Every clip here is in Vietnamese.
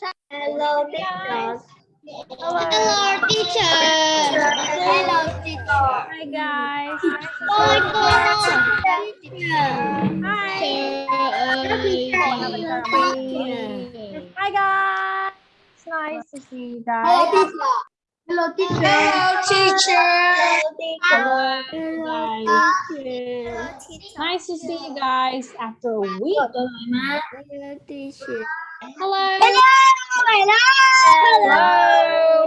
Hello teacher. Hello. Hello teacher. Hello teacher. Hi guys. Oh Hi guys. It's nice to see you Hello guys. teacher. Hello teacher. Hello teacher. Hello guys. Nice to see you guys after a week. Hello teacher. Hello. Hello. Hello.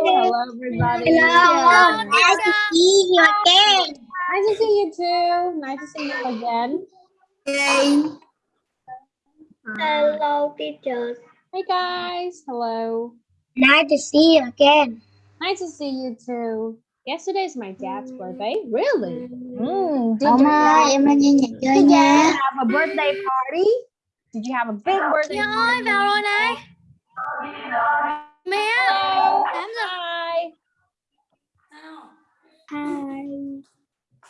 Hello everybody. Hello. Nice to see you again. Nice to see you too. Nice to see you again. Hello teachers. Hey guys. Hello. Nice to see you again. Nice to see you too. Yesterday is my dad's birthday. Really? Mm, did Ông you ơi, em lên nhạc chơi Did you nha. have a birthday party? Did you have a big birthday Dạ party? ơi, vào rồi này. Mẹ. Tám giờ. Hi.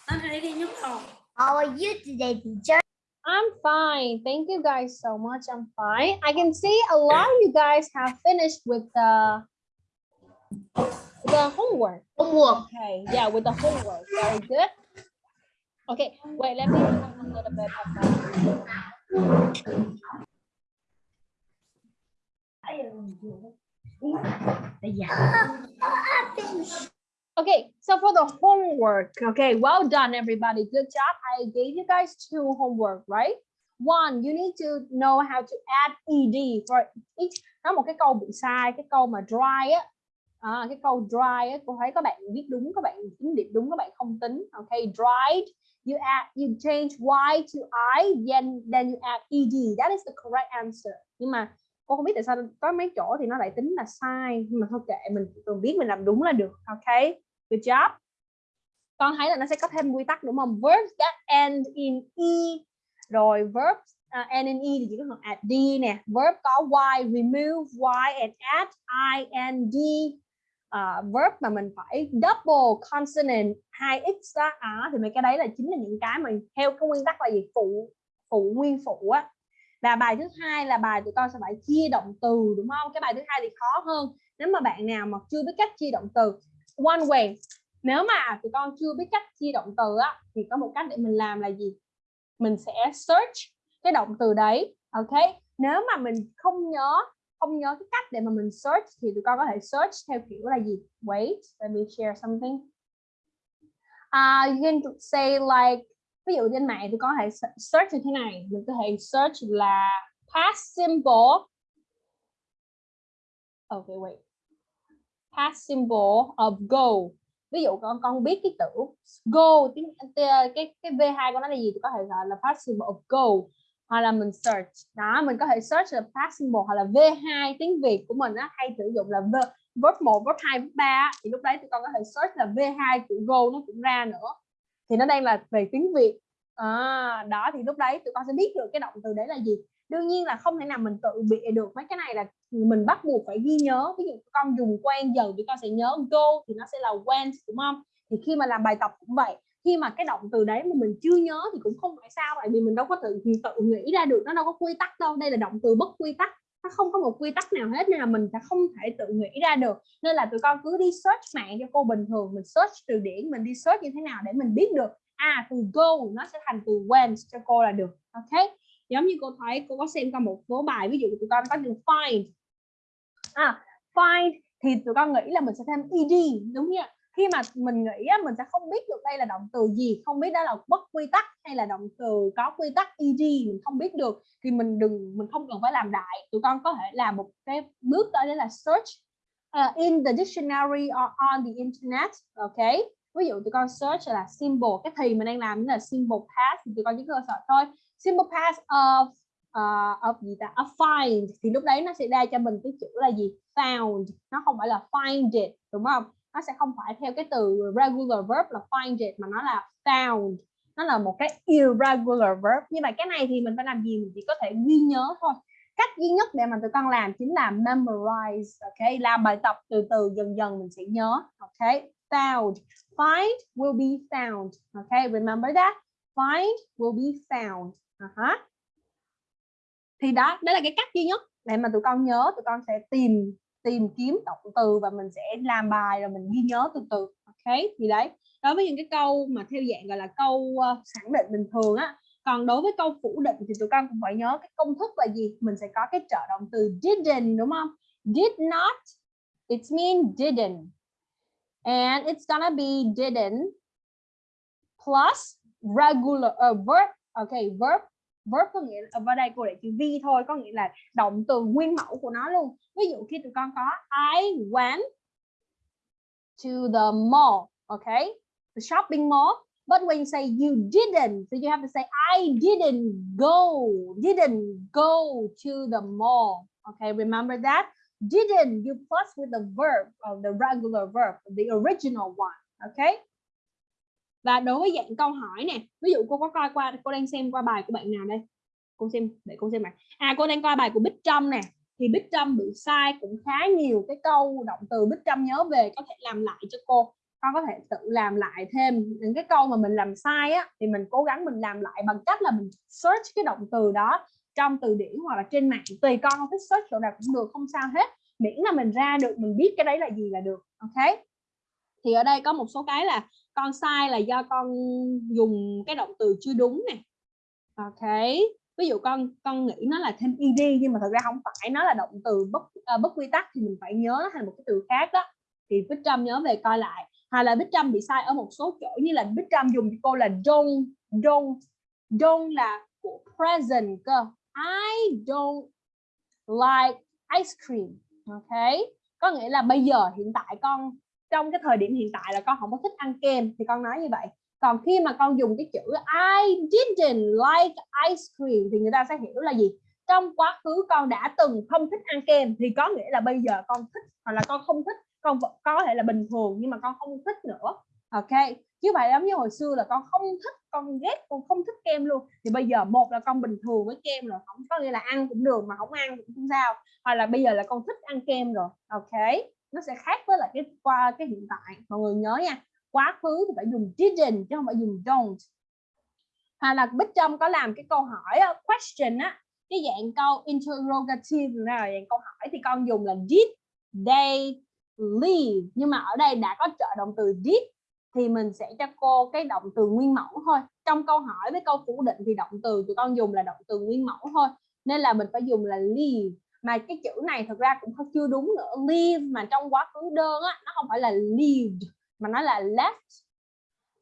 Anh thấy cái nhúc đầu. How are you today, teacher? I'm fine. Thank you guys so much. I'm fine. I can see a lot of you guys have finished with the the homework. Homework. Okay, yeah, with the homework. Very good. Okay, wait, let me talk a little bit about Okay, so for the homework, okay, well done, everybody. Good job. I gave you guys two homework, right? One, you need to know how to add ed for each. Nó một cái câu bị sai, cái câu mà dry á, à, cái câu dry á, cô thấy các bạn viết đúng, các bạn tính điểm đúng, các bạn không tính. Okay, dried, you add, you change y to i, then then you add ed. That is the correct answer. Nhưng mà cô không biết tại sao có mấy chỗ thì nó lại tính là sai nhưng mà thôi kệ mình cần biết mình làm đúng là được ok? Good job. Con thấy là nó sẽ có thêm quy tắc đúng không? Verbs that end in e. Rồi verbs uh, à, end in e thì chỉ có phần add d nè. Verb có y remove y and add i and d. Uh, verb mà mình phải double consonant hai x á à, thì mấy cái đấy là chính là những cái mà theo cái nguyên tắc là gì? Phụ phụ nguyên phụ á và bài thứ hai là bài tụi con sẽ phải chia động từ đúng không? Cái bài thứ hai thì khó hơn. Nếu mà bạn nào mà chưa biết cách chia động từ one way. Nếu mà tụi con chưa biết cách chia động từ á thì có một cách để mình làm là gì? Mình sẽ search cái động từ đấy ok? Nếu mà mình không nhớ không nhớ cái cách để mà mình search thì tụi con có thể search theo kiểu là gì? Wait let me share something. Uh, you can say like ví dụ trên mạng thì có thể search như thế này, mình có thể search là past simple okay wait. Past symbol of go ví dụ con con biết cái tử go tiếng cái cái v2 của nó là gì thì có thể gọi là past symbol of go hoặc là mình search. Đó, mình có thể search là past symbol hoặc là v2 tiếng việt của mình á, hay sử dụng là verb verb 1 verb 2 verb 3 thì lúc đấy tụi con có thể search là v2 của go nó cũng ra nữa thì nó đang là về tiếng việt. À, đó thì lúc đấy tụi con sẽ biết được cái động từ đấy là gì. Đương nhiên là không thể nào mình tự bịa được mấy cái này là mình bắt buộc phải ghi nhớ. Ví dụ con dùng quen dần thì con sẽ nhớ go thì nó sẽ là when đúng không? Thì khi mà làm bài tập cũng vậy. Khi mà cái động từ đấy mà mình chưa nhớ thì cũng không phải sao tại vì mình đâu có tự tự nghĩ ra được nó đâu có quy tắc đâu. Đây là động từ bất quy tắc nó không có một quy tắc nào hết nên là mình sẽ không thể tự nghĩ ra được. Nên là tụi con cứ đi search mạng cho cô bình thường, mình search từ điển, mình đi search như thế nào để mình biết được. À từ go nó sẽ thành từ when cho cô là được, ok? Giống như cô thấy, cô có xem qua một số bài, ví dụ tụi con có từ find. À find thì tụi con nghĩ là mình sẽ thêm ed, đúng chưa khi mà mình nghĩ á, mình sẽ không biết được đây là động từ gì không biết đó là bất quy tắc hay là động từ có quy tắc eg mình không biết được. Thì mình đừng mình không cần phải làm đại. Tụi con có thể làm một cái bước đó là search uh, in the dictionary or on the internet ok? Ví dụ tụi con search là symbol cái thì mình đang làm là symbol past thì tụi con chỉ cơ sở thôi. Symbol past of uh, of gì ta? Of find thì lúc đấy nó sẽ ra cho mình cái chữ là gì? Found. Nó không phải là find it đúng không? Nó sẽ không phải theo cái từ regular verb là find it, mà nó là found. Nó là một cái irregular verb. Như vậy cái này thì mình phải làm gì? Mình chỉ có thể ghi nhớ thôi. Cách duy nhất để mà tụi con làm chính là memorize, ok? Làm bài tập từ từ, dần dần mình sẽ nhớ, ok? Found. Find will be found, ok? Remember that. Find will be found. Uh -huh. thì đó đó là cái cách duy nhất để mà tụi con nhớ, tụi con sẽ tìm tìm kiếm động từ và mình sẽ làm bài rồi mình ghi nhớ từ từ ok? Thì đấy đối với những cái câu mà theo dạng gọi là câu uh, khẳng định bình thường á còn đối với câu phủ định thì tụi con cũng phải nhớ cái công thức là gì? Mình sẽ có cái trợ động từ didn't đúng không? Did not it mean didn't. And it's gonna be didn't plus regular uh, verb okay verb verb có nghĩa ở ờ, đây cô để chữ v thôi, có nghĩa là động từ nguyên mẫu của nó luôn. Ví dụ khi tụi con có, I went to the mall okay the shopping mall. But when you say you didn't so you have to say, I didn't go didn't go to the mall okay remember that? Didn't you plus with the verb of the regular verb, the original one okay và đối với dạng câu hỏi nè, ví dụ cô có coi qua, cô đang xem qua bài của bạn nào đây? Cô xem, để cô xem này à cô đang coi bài của Bích Trâm nè. Thì Bích Trâm bị sai cũng khá nhiều cái câu động từ Bích Trâm nhớ về, có thể làm lại cho cô. Con có thể tự làm lại thêm những cái câu mà mình làm sai á, thì mình cố gắng mình làm lại bằng cách là mình search cái động từ đó trong từ điển hoặc là trên mạng. Tùy con không thích search chỗ nào cũng được, không sao hết. Miễn là mình ra được, mình biết cái đấy là gì là được, ok? Thì ở đây có một số cái là con sai là do con dùng cái động từ chưa đúng nè. Ok ví dụ con con nghĩ nó là thêm ed nhưng mà thật ra không phải nó là động từ bất uh, bất quy tắc thì mình phải nhớ nó thành một cái từ khác đó. Thì Bích Trâm nhớ về coi lại hay là Bích Trâm bị sai ở một số chỗ như là Bích Trâm dùng cho cô là don't don't don't là của present cơ. I don't like ice cream. Ok có nghĩa là bây giờ hiện tại con trong cái thời điểm hiện tại là con không có thích ăn kem, thì con nói như vậy. Còn khi mà con dùng cái chữ I didn't like ice cream thì người ta sẽ hiểu là gì? Trong quá khứ con đã từng không thích ăn kem, thì có nghĩa là bây giờ con thích, hoặc là con không thích, con có thể là bình thường nhưng mà con không thích nữa. Ok? Chứ vậy giống như hồi xưa là con không thích, con ghét, con không thích kem luôn. Thì bây giờ một là con bình thường với kem rồi, không có nghĩa là ăn cũng được mà không ăn cũng không sao. Hoặc là bây giờ là con thích ăn kem rồi. Ok? Nó sẽ khác với là cái qua cái hiện tại. Mọi người nhớ nha, quá khứ thì phải dùng didn't chứ không phải dùng don't. Hay là Bích Trâm có làm cái câu hỏi ờ, question á, cái dạng câu interrogative là dạng câu hỏi thì con dùng là did they leave. Nhưng mà ở đây đã có trợ động từ did thì mình sẽ cho cô cái động từ nguyên mẫu thôi. Trong câu hỏi với câu phủ định thì động từ tụi con dùng là động từ nguyên mẫu thôi. Nên là mình phải dùng là leave mà cái chữ này thực ra cũng không chưa đúng nữa. Leave mà trong quá khứ đơn á, nó không phải là lived mà nó là left.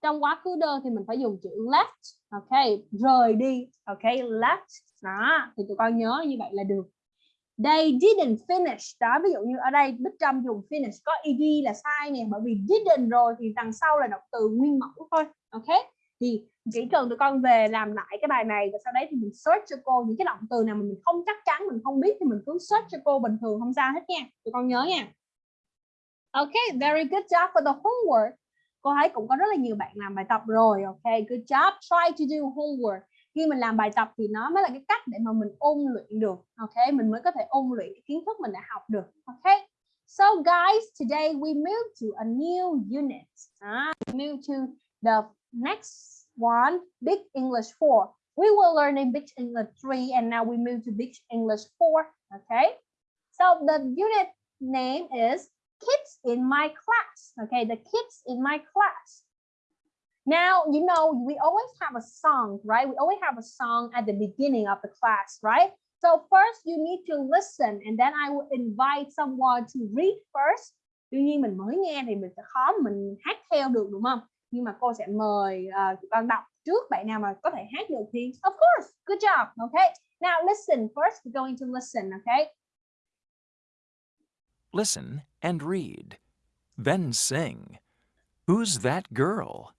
Trong quá khứ đơn thì mình phải dùng chữ left, ok, rời đi, ok, left. Đó, thì tụi con nhớ như vậy là được. They didn't finish. Đó, ví dụ như ở đây, Bích Trâm dùng finish có ed là sai nè, bởi vì didn't rồi thì đằng sau là động từ nguyên mẫu thôi, ok? Thì chỉ cần tụi con về làm lại cái bài này và sau đấy thì mình search cho cô những cái động từ nào mà mình không chắc chắn mình không biết thì mình cứ search cho cô bình thường không sao hết nha. Tụi con nhớ nha. Ok very good job for the homework. Cô thấy cũng có rất là nhiều bạn làm bài tập rồi ok good job. Try to do homework. Khi mình làm bài tập thì nó mới là cái cách để mà mình ôn luyện được ok? Mình mới có thể ôn luyện cái kiến thức mình đã học được ok? So guys today we move to a new unit. Uh, move to the next one big English 4 we were learning big English 3 and now we move to big English 4 okay so the unit name is kids in my class okay the kids in my class now, you know, we always have a song, right? We always have a song at the beginning of the class, right? So first you need to listen and then I will invite someone to read first. Tuy nhiên mình mới nghe thì mình sẽ khó mình hát theo được đúng không? Nhưng mà cô sẽ mời uh, đọc trước bạn nào mà có thể hát được thì of course, good job, okay? Now listen first, we're going to listen, okay? Listen and read. Then sing. Who's that girl?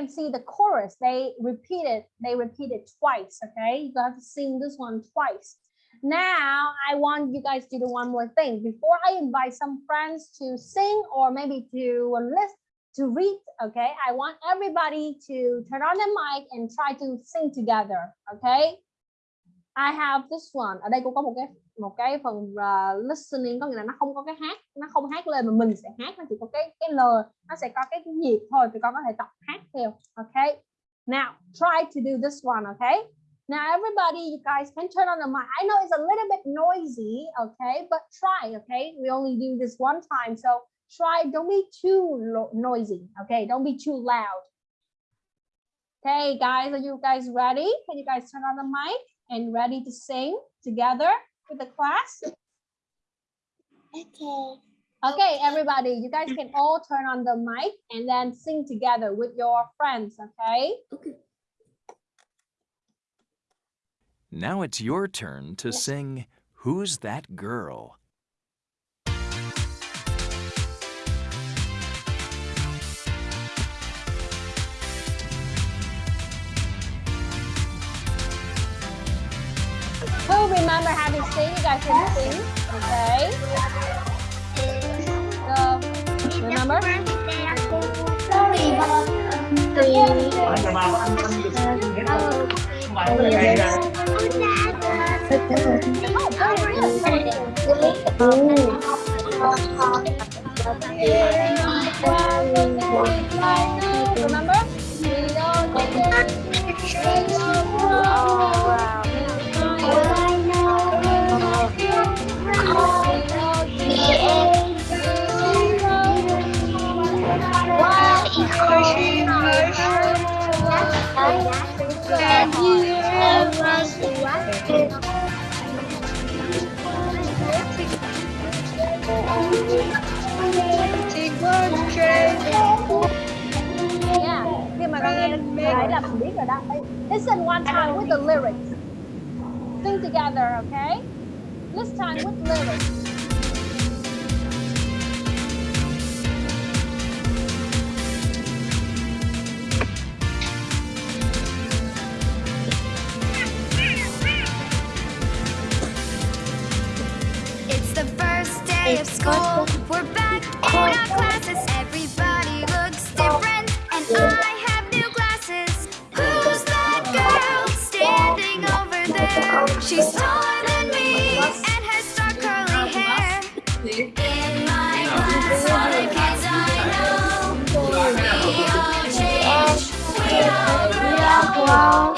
Can see the chorus. They repeated, they repeated twice. Okay, you have to sing this one twice. Now I want you guys to do one more thing before I invite some friends to sing or maybe to list to read. Okay, I want everybody to turn on the mic and try to sing together. Okay, I have this one. Ở đây cũng có một cái một cái phần uh, listening có nghĩa là nó không có cái hát, nó không hát lên mà mình sẽ hát nó chỉ có cái cái lời, nó sẽ có cái nhịp thôi thì con có thể tập hát Okay. Now try to do this one. Okay. Now everybody, you guys can turn on the mic. I know it's a little bit noisy, okay, but try. Okay. We only do this one time, so try. Don't be too noisy. Okay. Don't be too loud. Okay, guys, are you guys ready? Can you guys turn on the mic and ready to sing together with the class? Okay. Okay, everybody, you guys can all turn on the mic and then sing together with your friends, okay? Okay. Now it's your turn to sing Who's That Girl? Who remember having sing? You guys can sing, okay? So, remember? Oh, very. Remember? We don't Rồi đó. Listen one time with the lyrics. Sing together, okay? This time with lyrics. Day of school. We're back in our classes. Everybody looks different, and I have new glasses. Who's that girl standing over there? She's taller than me and has dark curly hair. In my class, all the kids I know, we all change, we all grow.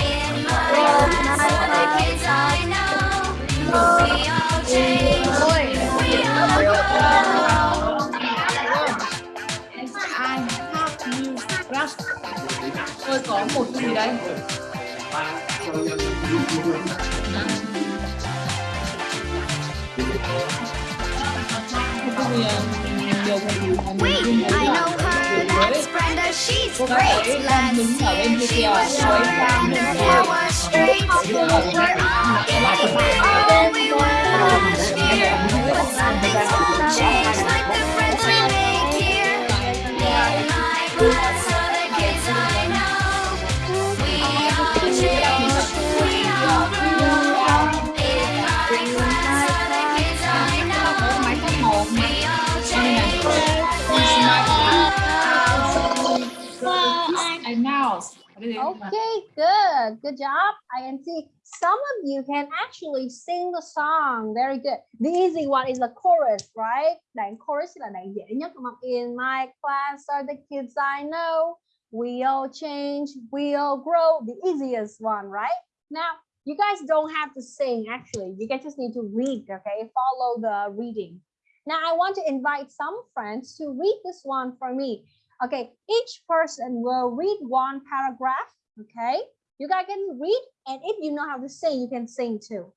Cái gì mà mình Wait, không thấy I là know her. mới That's Brenda. She's cô great. gái đang Last đứng ở bên year kia she kìa was quấy shorter sang and bên her kia hair was straight. We're all getting bigger than we were last year. But some things won't change like the friends we make here. In my class, all Okay, good. Good job. I can see some of you can actually sing the song. Very good. The easy one is the chorus, right? Đoạn chorus là đoạn dễ nhất? In my class are the kids I know. We all change, we all grow. The easiest one, right? Now, you guys don't have to sing actually. You guys just need to read, okay? Follow the reading. Now I want to invite some friends to read this one for me. Okay, each person will read one paragraph. Okay, you guys can read, and if you know how to sing, you can sing too.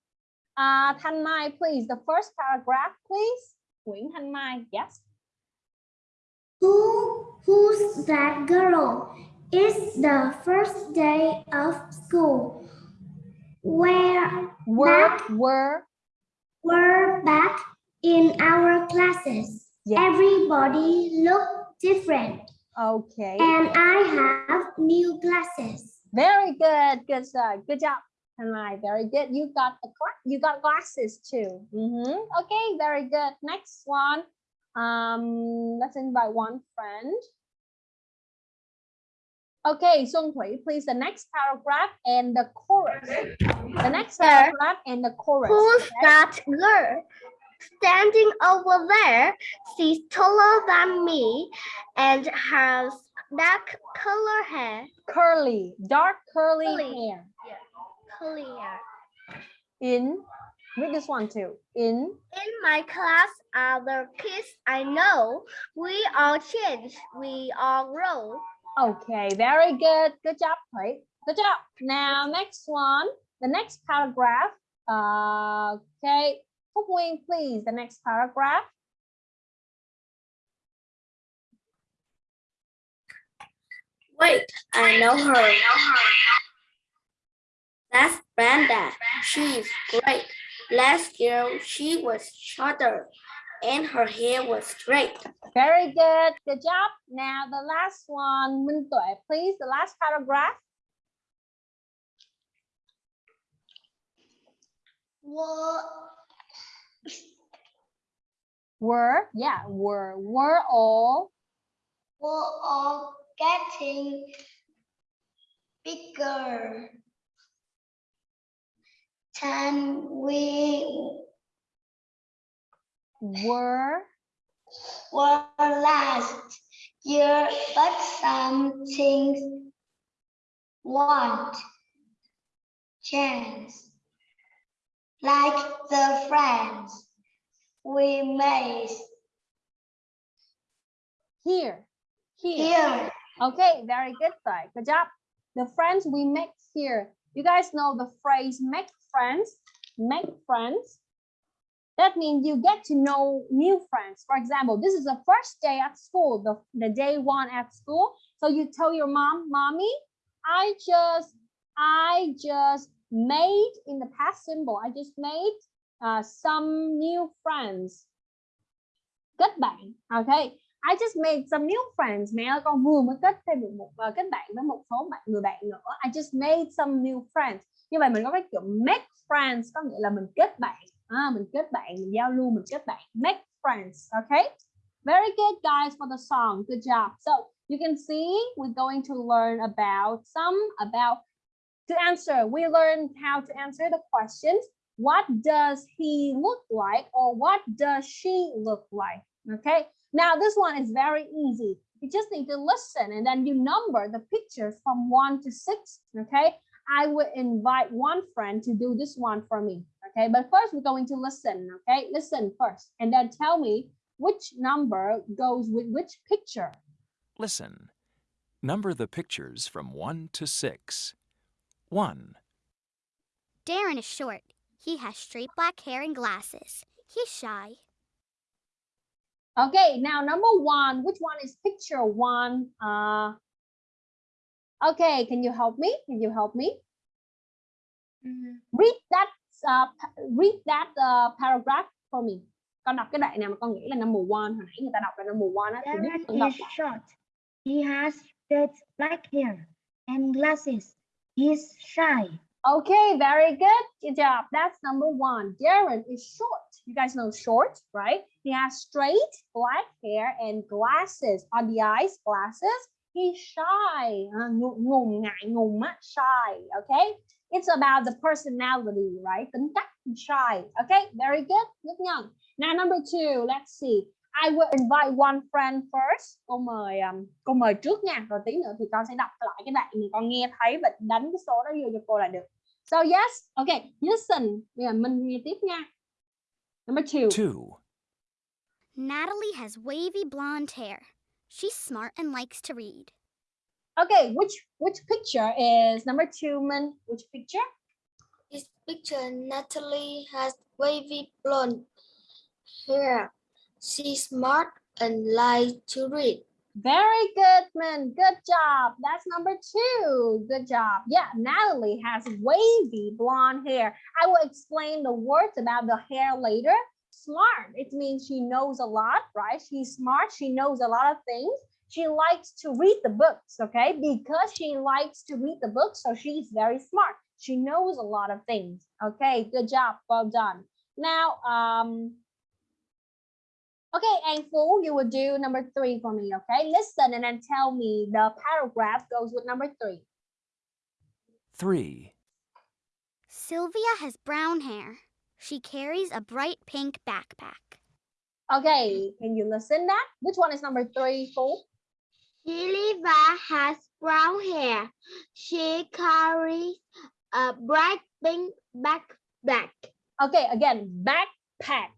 Uh, Thanh Mai, please, the first paragraph, please. Nguyễn Thanh Mai, yes. Who, who's that girl? It's the first day of school. Where Were, Back. were, we're back in our classes. Everybody look different. Okay. And I have new glasses. Very good, good job, good job. Thanh Mai, very good. You got a you got glasses too. Mhm. Okay, very good. Next one. Um, let's invite one friend. Okay, Song Thủy, please the next paragraph and the chorus. The next Sir. paragraph and the chorus. Who's okay? that girl? Standing over there, she's taller than me and has dark color hair. Curly, dark curly Curly. hair. Clear. In, read this one too. In, In my class are the kids I know. We all change. We all grow. Okay, very good. Good job, Thủy. Good job. Now, next one, the next paragraph. Uh, okay, Phúc Nguyên, please, the next paragraph. Wait, I know her. That's Brenda. She's great. Last year she was shorter and her hair was straight. Very good. Good job. Now, the last one, Minh Tuệ, please, the last paragraph. Well, Were, yeah, were, were all, we're all getting bigger. Can we were, were last year, but some things won't change. Like the friends we made here, here. here. Okay, very good, Tuệ. Good job. The friends we make here. You guys know the phrase make friends, make friends. That means you get to know new friends. For example, this is the first day at school, the, the day one at school. So you tell your mom, mommy, I just, I just made in the past symbol, I just made uh, some new friends. Kết bạn, okay. I just made some new friends. Mẹ ơi, con vừa mới kết thêm được một uh, kết bạn với một số bạn người bạn nữa. I just made some new friends. Như vậy mình có cái kiểu make friends có nghĩa là mình kết bạn. À, mình kết bạn, mình giao lưu, mình kết bạn. Make friends, okay? Very good guys for the song. Good job. So you can see we're going to learn about some about to answer. We learn how to answer the questions. What does he look like or what does she look like? Okay. Now this one is very easy. You just need to listen and then you number the pictures from one to six. Okay. I will invite one friend to do this one for me. Okay. But first we're going to listen. Okay. Listen first and then tell me which number goes with which picture. Listen. Number the pictures from 1 to 6. 1, Darren is short. He has straight black hair and glasses. He's shy. Okay, now number one, which one is picture one? Uh, okay, can you help me? Can you help me? Read that, uh, read that uh, paragraph for me. Con đọc cái đoạn nào mà con nghĩ là number one. Hồi nãy người ta đọc là number one á. Thì biết con đọc is short. He has straight black hair and glasses. He's shy. Okay, very good. Good job. That's number one. Darren is short. You guys know short, right? He has straight black hair and glasses on the eyes, glasses. He's shy. Ngùng ngại, ngùng shy. Okay? It's about the personality, right? Tính cách shy. Okay, very good. Rất nhận. Now number two, let's see. I will invite one friend first. Cô mời um, cô mời trước nha. Rồi tí nữa thì con sẽ đọc lại cái đoạn mà con nghe thấy và đánh cái số đó vô cho cô là được. So yes, okay, listen. Bây giờ mình nghe tiếp nha. Number two. 2, Natalie has wavy blonde hair. She's smart and likes to read. Okay, which which picture is number two, Min? Which picture? This picture, Natalie has wavy blonde hair. She's smart and likes to read. Very good, Min. Good job. That's number two. Good job. Yeah, Natalie has wavy blonde hair. I will explain the words about the hair later. Smart, it means she knows a lot, right? She's smart. She knows a lot of things. She likes to read the books, okay? Because she likes to read the books, so she's very smart. She knows a lot of things. Okay, good job. Well done. Now, um, Okay, and Fu, you will do number three for me, okay? Listen and then tell me the paragraph goes with number three. 3. Sylvia has brown hair. She carries a bright pink backpack. Okay, can you listen that? Which one is number three, Fu? Sylvia has brown hair. She carries a bright pink backpack. Okay, again, backpack,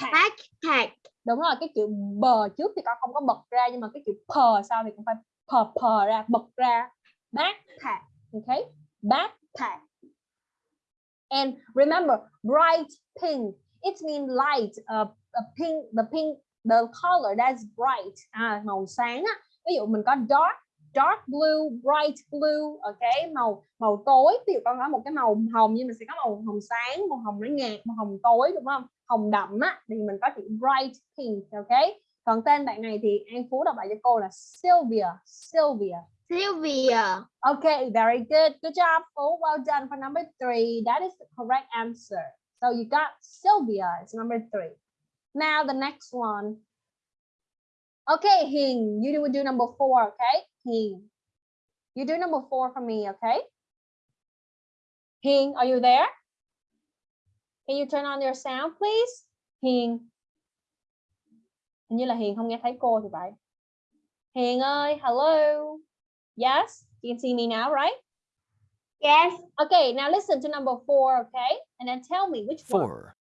backpack. Backpack. Đúng rồi, cái chữ bờ trước thì con không có bật ra nhưng mà cái chữ pờ sau thì cũng phải pờ pờ ra, bật ra. Backpack, okay? Backpack. And remember, bright pink, it means light, uh, a pink, the pink, the color that's bright, à, màu sáng á. Ví dụ mình có dark, dark blue, bright blue, ok, màu màu tối. Ví dụ con có một cái màu hồng nhưng mình sẽ có màu hồng sáng, màu hồng nó nhạt, màu hồng tối đúng không? Hồng đậm á thì mình có chữ bright pink, ok. Còn tên bạn này thì An Phú đọc lại cho cô là Sylvia, Sylvia. Sylvia. Okay, very good. Good job, Phú. Well done for number three. That is the correct answer. So you got Sylvia. It's number three. Now the next one. Okay, Hing, you will do number four, okay? Hing. You do number four for me, okay? Hing, are you there? Can you turn on your sound, please? Hiền. Hình như là Hiền không nghe thấy cô thì phải. Hiền ơi, hello. Yes, you can see me now, right? Yes. Okay, now listen to number four, okay? And then tell me which one. 4.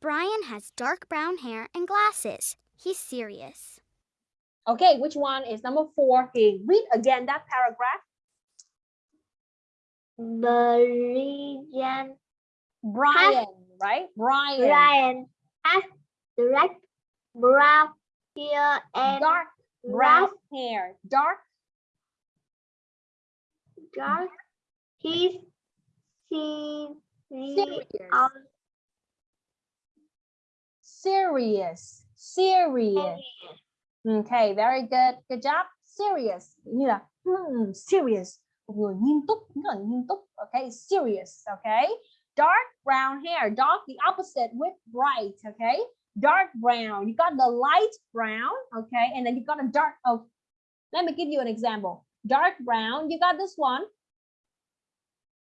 Brian has dark brown hair and glasses. He's serious. Okay, which one is number four? Hiền, read again that paragraph. Brian. Brian, right? Brian. Brian has black brown hair and Dark brown hair. Dark. dark. He's serious. Serious. Serious. Okay, very good. Good job. Serious. Như là hmm, serious. Một. Okay, serious. Okay. Dark brown hair. Dark, the opposite with bright. Okay. Dark brown. You got the light brown. Okay. And then you got a dark. Oh, let me give you an example. Dark brown. You got this one.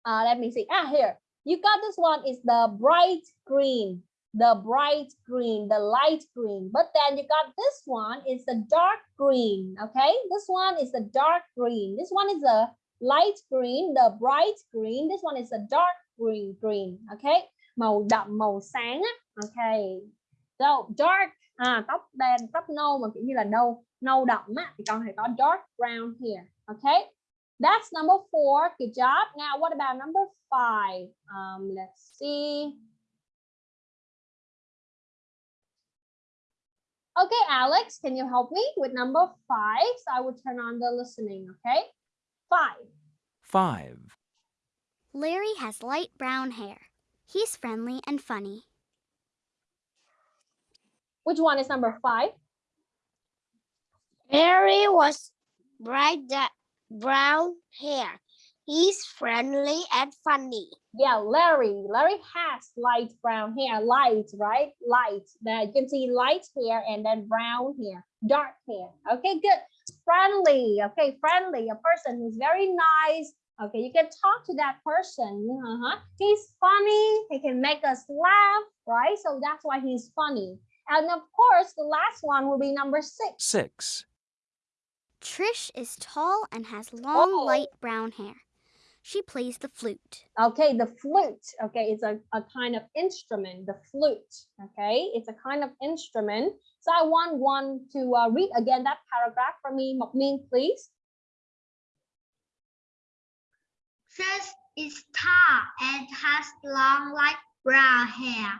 Uh, let me see. Ah, here. You got this one is the bright green the bright green, the light green. But then you got this one is the dark green, okay? This one is the dark green. This one is a light green, the bright green. This one is a dark green, green, okay? Màu đậm, màu sáng á, okay? So dark, à, tóc đen, tóc nâu mà kiểu như là nâu, nâu đậm á, thì con phải có dark brown here, okay? That's number four. Good job. Now, what about number five? Um, let's see. Okay, Alex, can you help me with number five? So I will turn on the listening, okay? Five. 5. Larry has light brown hair. He's friendly and funny. Which one is number five? Larry was bright brown hair. He's friendly and funny. Yeah, Larry. Larry has light brown hair. Light, right? Light. Now you can see light hair and then brown hair, dark hair. Okay, good. Friendly. Okay, friendly. A person who's very nice. Okay, you can talk to that person. Uh-huh. He's funny. He can make us laugh, right? So that's why he's funny. And of course, the last one will be number six. 6. Trish is tall and has long Oh. light brown hair. She plays the flute. Okay, the flute. Okay, it's a, a kind of instrument, the flute. Okay, it's a kind of instrument. So I want one to uh, read again that paragraph for me, Mok Min, please. She is tall and has long light brown hair.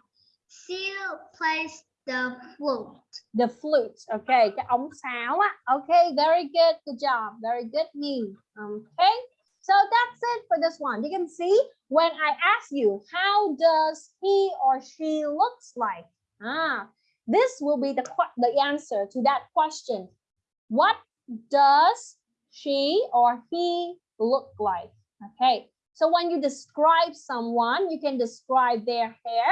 She plays the flute. The flute. Okay, cái ống sáo á. Okay, very good. Good job. Very good, me. Okay. So that's it for this one. You can see when I ask you, how does he or she looks like? Ah, this will be the the answer to that question. What does she or he look like? Okay. So when you describe someone, you can describe their hair,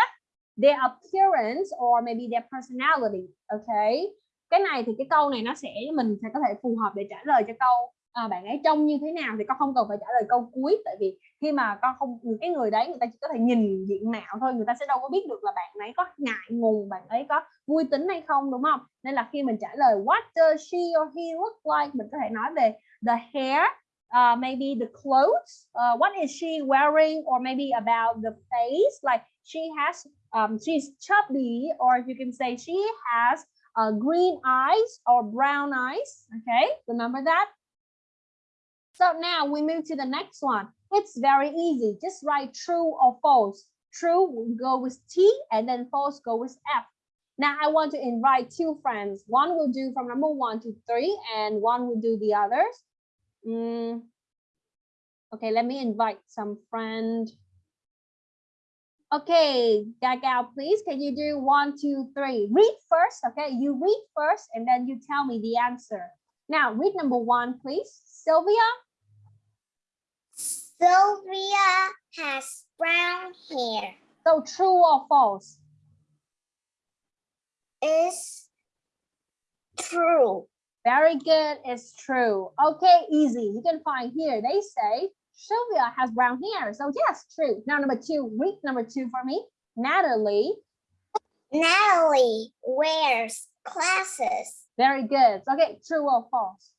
their appearance, or maybe their personality. Okay. Cái này thì cái câu này nó sẽ mình sẽ có thể phù hợp để trả lời cho câu à, bạn ấy trông như thế nào thì con không cần phải trả lời câu cuối tại vì khi mà con không cái người đấy người ta chỉ có thể nhìn diện mạo thôi người ta sẽ đâu có biết được là bạn ấy có ngại ngùng bạn ấy có vui tính hay không đúng không? Nên là khi mình trả lời what does she or he look like? mình có thể nói về the hair uh, maybe the clothes uh, what is she wearing? or maybe about the face like she has um, she's chubby or you can say she has uh, green eyes or brown eyes okay? Remember that? So now we move to the next one. It's very easy. Just write true or false. True will go with T and then false go with F. Now I want to invite two friends. One will do from number one to three and one will do the others. Mm. Okay, let me invite some friend. Okay, Gagao, please, can you do one, two, three? Read first, okay? You read first and then you tell me the answer. Now, read number one, please. Sylvia, Sylvia has brown hair. so true or false? Is true. Very good, it's true. Okay, easy. You can find here, they say Sylvia has brown hair. So yes, true. Now number two, read number two for me. Natalie, Natalie wears glasses. very good. Okay, true or false?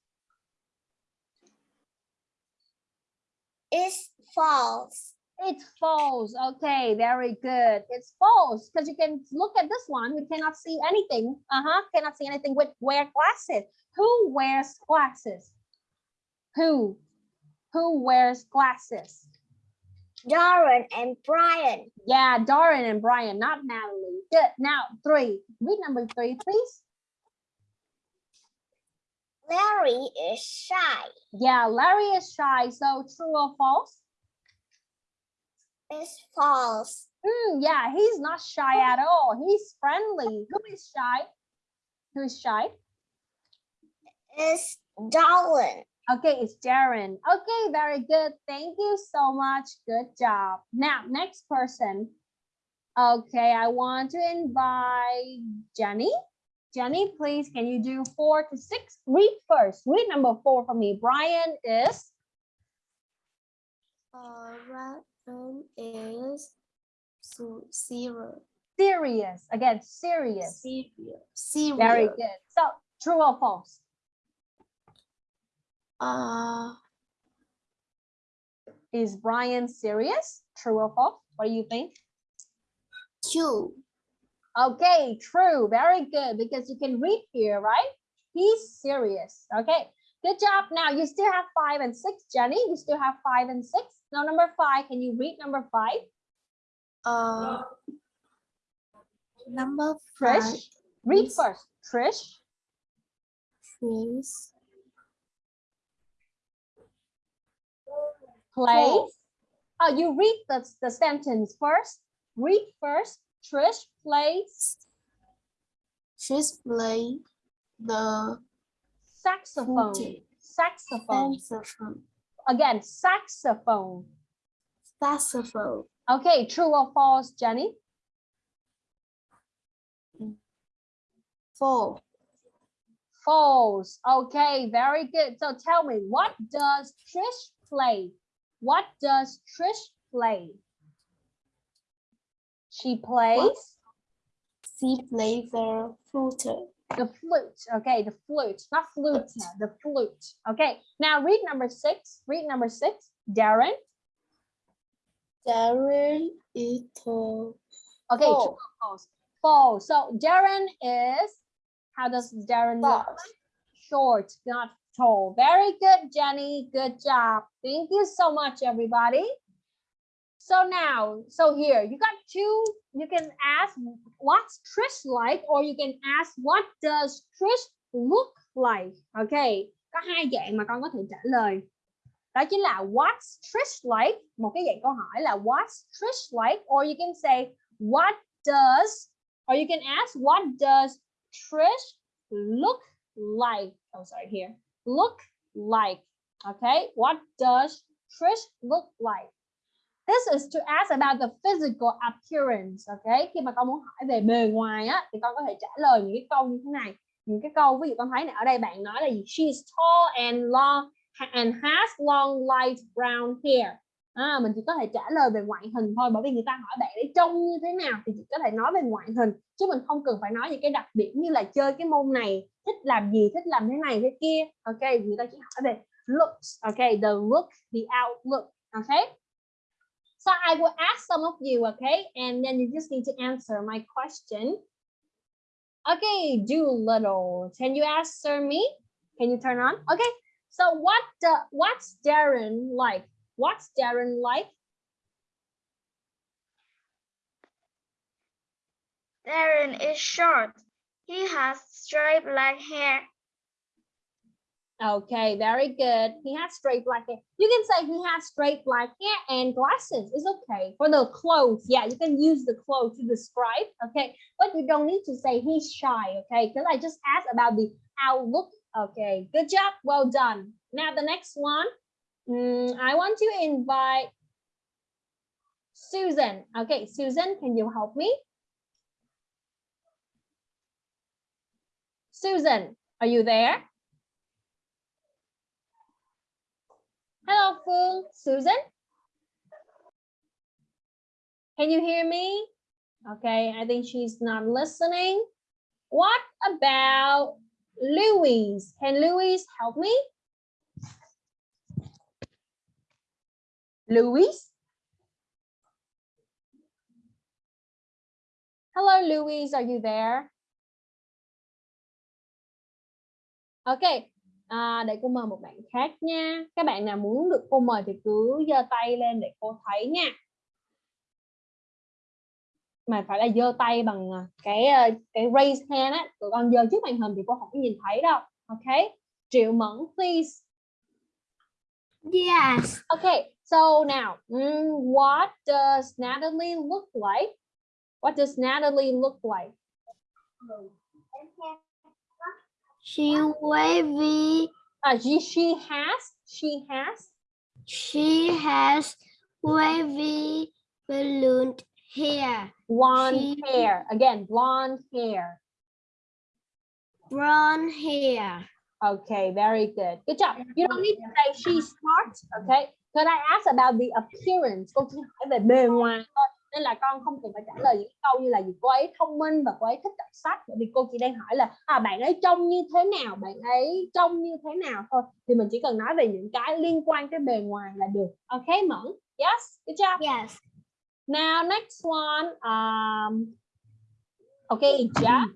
Is false. It's false. Okay, very good. It's false because you can look at this one. You cannot see anything. Uh-huh. Cannot see anything with wear glasses. Who wears glasses? Who? Who wears glasses? Darren and Brian. Yeah, Darren and Brian, not Natalie. Good. Now three. Read number three, please. Larry is shy. Yeah, Larry is shy. So true or false? It's false. Hmm, yeah, he's not shy at all. He's friendly. Who is shy? Who is shy? Is Darren. Okay, it's Darren. Okay, very good. Thank you so much. Good job. Now, next person. Okay, I want to invite Jenny. Jenny, please, can you do four to six? Read first. Read number four for me. Brian is Uh, Ryan is so zero. serious. Again, serious. Serious. Serious. Very good. So, true or false? Uh, Is Brian serious? True or false? What do you think? two. Okay, true. Very good because you can read here, right? He's serious. Okay, good job. Now you still have five and six, Jenny. You still have five and six. Now number five, can you read number five? Uh, number five Trish, read Yes. first. Trish, is plays. False. Oh, you read the, the sentence first. Read first. Trish plays she's playing the saxophone. Saxophone. saxophone. Again, saxophone. Saxophone. Okay, true or false, Jenny? False. False. Okay, very good. So tell me, what does Trish play? What does Trish play? She plays She plays the flute. the flute. Okay, the flute, not flute, the flute. Okay, now read number six. Read number six. Darren, Darren is tall. Okay, False. false? False. So Darren is, how does Darren look? Short, not tall. Very good, Jenny. Good job. Thank you so much, everybody. So now, so here, you got two, you can ask what's Trish like, or you can ask what does Trish look like? Okay, có hai dạng mà con có thể trả lời. Đó chính là what's Trish like? Một cái dạng câu hỏi là what's Trish like? Or you can say what does, or you can ask what does Trish look like? Oh, sorry, here. Look like. Okay, what does Trish look like? This is to ask about the physical appearance. Okay, khi mà con muốn hỏi về bề ngoài á, thì con có thể trả lời những cái câu như thế này. Những cái câu ví dụ con thấy này ở đây bạn nói là gì? She's tall and long and has long light brown hair. À, mình chỉ có thể trả lời về ngoại hình thôi bởi vì người ta hỏi bạn ấy trông như thế nào thì chỉ có thể nói về ngoại hình chứ mình không cần phải nói những cái đặc điểm như là chơi cái môn này thích làm gì thích làm thế này thế kia ok người ta chỉ hỏi về looks ok the look the outlook ok so I will ask some of you okay and then you just need to answer my question okay Doolittle can you answer me can you turn on okay so what uh, what's Darren like What's Darren like? Darren is short. He has straight black hair. Okay, very good. He has straight black hair. You can say he has straight black hair and glasses. It's okay. For the clothes, yeah, you can use the clothes to describe, okay? But you don't need to say he's shy, okay? Because I just asked about the outlook. Okay, good job. Well done. Now the next one. Mm, I want to invite Susan. Okay, Susan, can you help me? Susan, are you there? Hello. Susan? Can you hear me? Okay, I think she's not listening. What about Louise? Can Louise help me? Louise? Hello, Louise, are you there? Ok, à, để cô mời một bạn khác nha. Các bạn nào muốn được cô mời thì cứ giơ tay lên để cô thấy nha. Mà phải là giơ tay bằng à, cái ờ, cái raise hand á, tụi con giơ trước màn hình thì cô không có nhìn thấy đâu. Ok, Triệu Mẫn, please. Yes. Okay, so now, mm, what does Natalie look like? What does Natalie look like? She wavy. Uh, she, she has, she has, She has wavy balloon hair, blonde She- hair. Again, blonde hair. brown hair. Okay, very good. Good job. You don't need to say she's smart, okay? Could I ask about the appearance? Cô chỉ hỏi về bề ngoài thôi. Nên là con không cần phải trả lời những câu như là gì cô ấy thông minh và cô ấy thích đọc sách. Bởi vì cô chỉ đang hỏi là à, bạn ấy trông như thế nào, bạn ấy trông như thế nào thôi. Thì mình chỉ cần nói về những cái liên quan tới bề ngoài là được. Okay, Mẫn? Yes, good job. Yes. Now, next one. Um, okay, Jeff.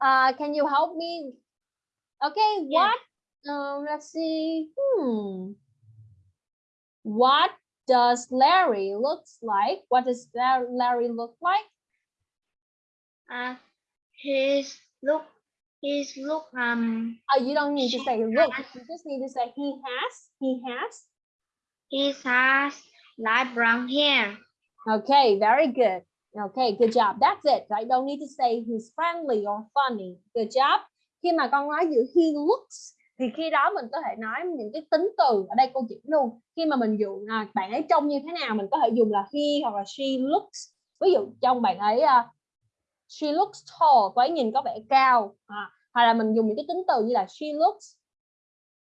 Uh, can you help me? Okay, what? Um, let's see. Hmm. What does Larry looks like? What does La- Larry look like? Uh, his look. His look. Um. Oh, you don't need to say look. You just need to say he has. He has. He has light brown hair. Okay, very good. Okay, good job. That's it. I don't need to say he's friendly or funny. Good job. Khi mà con nói giữa he looks thì khi đó mình có thể nói những cái tính từ ở đây cô chỉ luôn. Khi mà mình dùng à, bạn ấy trông như thế nào mình có thể dùng là he hoặc là she looks. Ví dụ trong bạn ấy uh, she looks tall, cô ấy nhìn có vẻ cao. À, hoặc là mình dùng những cái tính từ như là she looks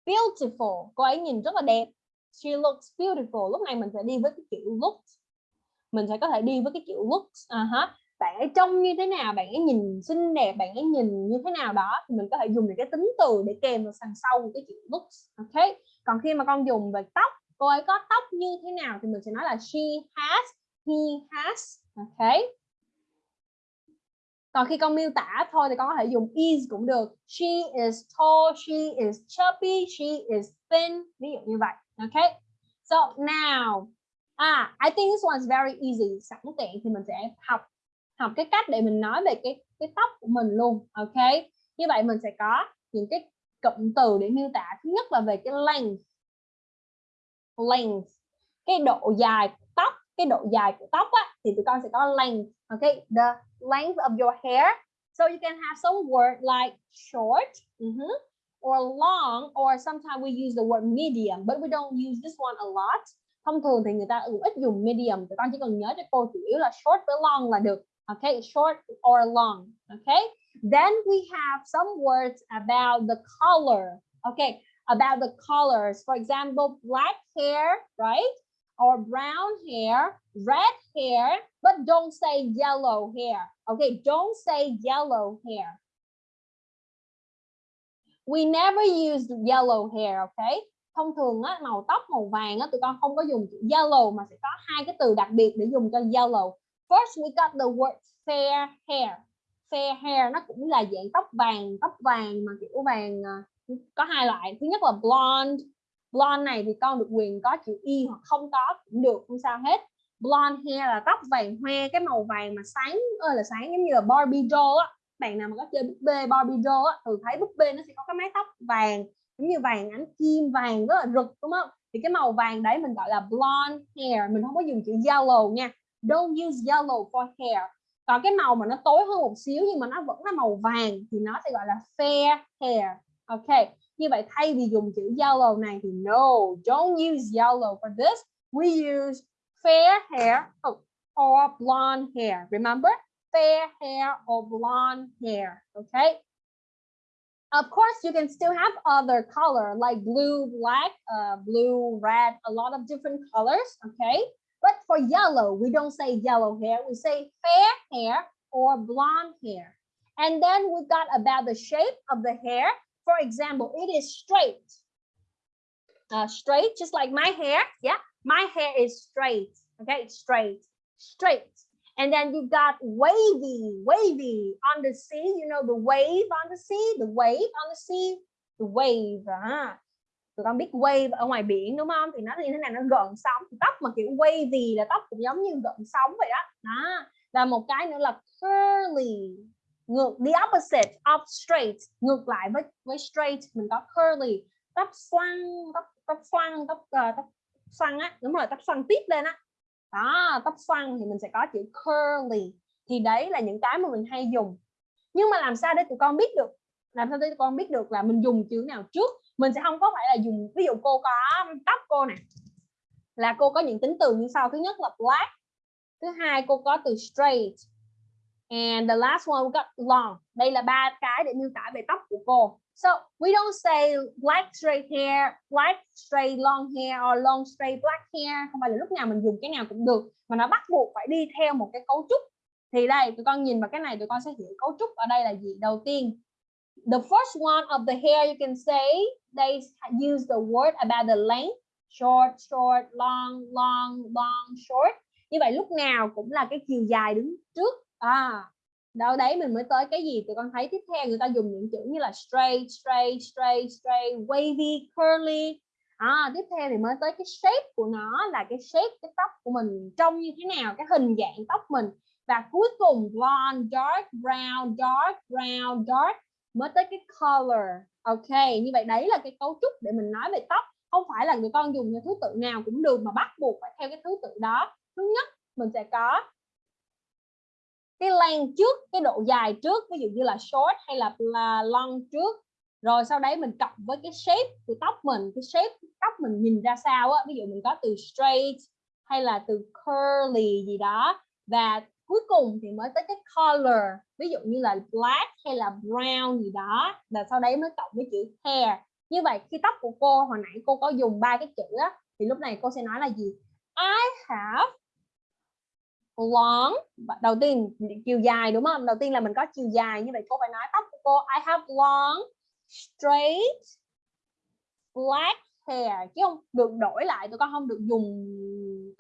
beautiful, cô ấy nhìn rất là đẹp. She looks beautiful. Lúc này mình sẽ đi với cái kiểu looks mình sẽ có thể đi với cái kiểu looks à ha bạn ấy trông như thế nào bạn ấy nhìn xinh đẹp bạn ấy nhìn như thế nào đó thì mình có thể dùng những cái tính từ để kèm vào sàn sau một cái chữ looks ok? Còn khi mà con dùng về tóc cô ấy có tóc như thế nào thì mình sẽ nói là she has he has ok? Còn khi con miêu tả thôi thì con có thể dùng is cũng được. She is tall she is chubby she is thin ví dụ như vậy ok? So now ah, I think this one is very easy. Sẵn tiện thì mình sẽ học học cái cách để mình nói về cái cái tóc của mình luôn ok? Như vậy mình sẽ có những cái cụm từ để miêu tả. Thứ nhất là về cái length. Length. Cái độ dài của tóc cái độ dài của tóc á, thì tụi con sẽ có length okay the length of your hair. So you can have some word like short mhm, or long or sometimes we use the word medium but we don't use this one a lot. Thông thường thì người ta ít dùng medium tụi con chỉ cần nhớ cho cô chủ yếu là short với long là được okay short or long okay? Then we have some words about the color okay? About the colors for example black hair right? Or brown hair red hair but don't say yellow hair okay? Don't say yellow hair. We never use yellow hair okay? Thông thường á, màu tóc màu vàng á, tụi con không có dùng chữ yellow mà sẽ có hai cái từ đặc biệt để dùng cho yellow first, we got the word fair hair. Fair hair nó cũng là dạng tóc vàng tóc vàng mà, kiểu, vàng ờ, có hai loại. Thứ nhất là blonde. Blonde này thì con được quyền có chữ y hoặc không có cũng được, không sao hết. Blonde hair là tóc vàng hoe, cái màu vàng mà sáng ơi là sáng giống như là Barbie doll á. Bạn nào mà có chơi búp bê Barbie doll á, thường thấy búp bê nó sẽ có cái mái tóc vàng, giống như vàng ánh kim vàng rất là rực, đúng không? Thì cái màu vàng đấy mình gọi là blonde hair, mình không có dùng chữ yellow nha don't use yellow for hair. Còn cái màu mà nó tối hơn một xíu nhưng mà nó vẫn là màu vàng thì nó sẽ gọi là fair hair. Ok như vậy thay vì dùng chữ yellow này thì no don't use yellow for this. We use fair hair oh, or blonde hair. Remember? Fair hair or blonde hair. Okay of course you can still have other color like blue black uh, blue red a lot of different colors. Okay but for yellow we don't say yellow hair we say fair hair or blonde hair. And then we got about the shape of the hair. For example it is straight. Uh, straight just like my hair yeah my hair is straight okay straight straight. And then you got wavy wavy on the sea you know the wave on the sea the wave on the sea the wave à. Tụi con biết wave ở ngoài biển đúng không? Thì nó như thế này nó gợn sóng. Tóc mà kiểu wavy là tóc cũng giống như gợn sóng vậy đó. Đó. Và một cái nữa là curly ngược the opposite of straight ngược lại với với straight mình có curly. Tóc xoăn tóc tóc xoăn tóc uh, tóc xoăn á. Đúng rồi tóc xoăn tiếp lên á. Đó tóc xoăn thì mình sẽ có chữ curly. Thì đấy là những cái mà mình hay dùng. Nhưng mà làm sao để tụi con biết được làm sao để con biết được là mình dùng chữ nào trước? Mình sẽ không có phải là dùng, ví dụ cô có tóc cô này là cô có những tính từ như sau. Thứ nhất là black, thứ hai cô có từ straight, and the last one we got long. Đây là ba cái để miêu tả về tóc của cô. So, we don't say black straight hair black straight long hair, or long straight black hair. Không phải là lúc nào mình dùng cái nào cũng được, mà nó bắt buộc phải đi theo một cái cấu trúc. Thì đây, tụi con nhìn vào cái này, tụi con sẽ hiểu cấu trúc ở đây là gì. Đầu tiên the first one of the hair you can say they use the word about the length short short long long long short. Như vậy lúc nào cũng là cái chiều dài đứng trước. À đâu đấy mình mới tới cái gì tụi con thấy tiếp theo người ta dùng những chữ như là straight straight straight straight wavy curly. À, tiếp theo thì mới tới cái shape của nó là cái shape cái tóc của mình trông như thế nào cái hình dạng tóc mình. Và cuối cùng blonde dark brown dark brown dark mới tới cái color. Ok như vậy đấy là cái cấu trúc để mình nói về tóc. Không phải là người con dùng cái thứ tự nào cũng được mà bắt buộc phải theo cái thứ tự đó. Thứ nhất mình sẽ có cái length trước cái độ dài trước ví dụ như là short hay là, là long trước. Rồi sau đấy mình cộng với cái shape của tóc mình cái shape tóc mình nhìn ra sao á. Ví dụ mình có từ straight hay là từ curly gì đó. Và cuối cùng thì mới tới cái color, ví dụ như là black hay là brown gì đó và sau đấy mới cộng với chữ hair. Như vậy, khi tóc của cô, hồi nãy cô có dùng ba cái chữ á, thì lúc này cô sẽ nói là gì? I have long, đầu tiên chiều dài đúng không? Đầu tiên là mình có chiều dài, như vậy cô phải nói tóc của cô, I have long, straight, black hair, chứ không được đổi lại tụi con không được dùng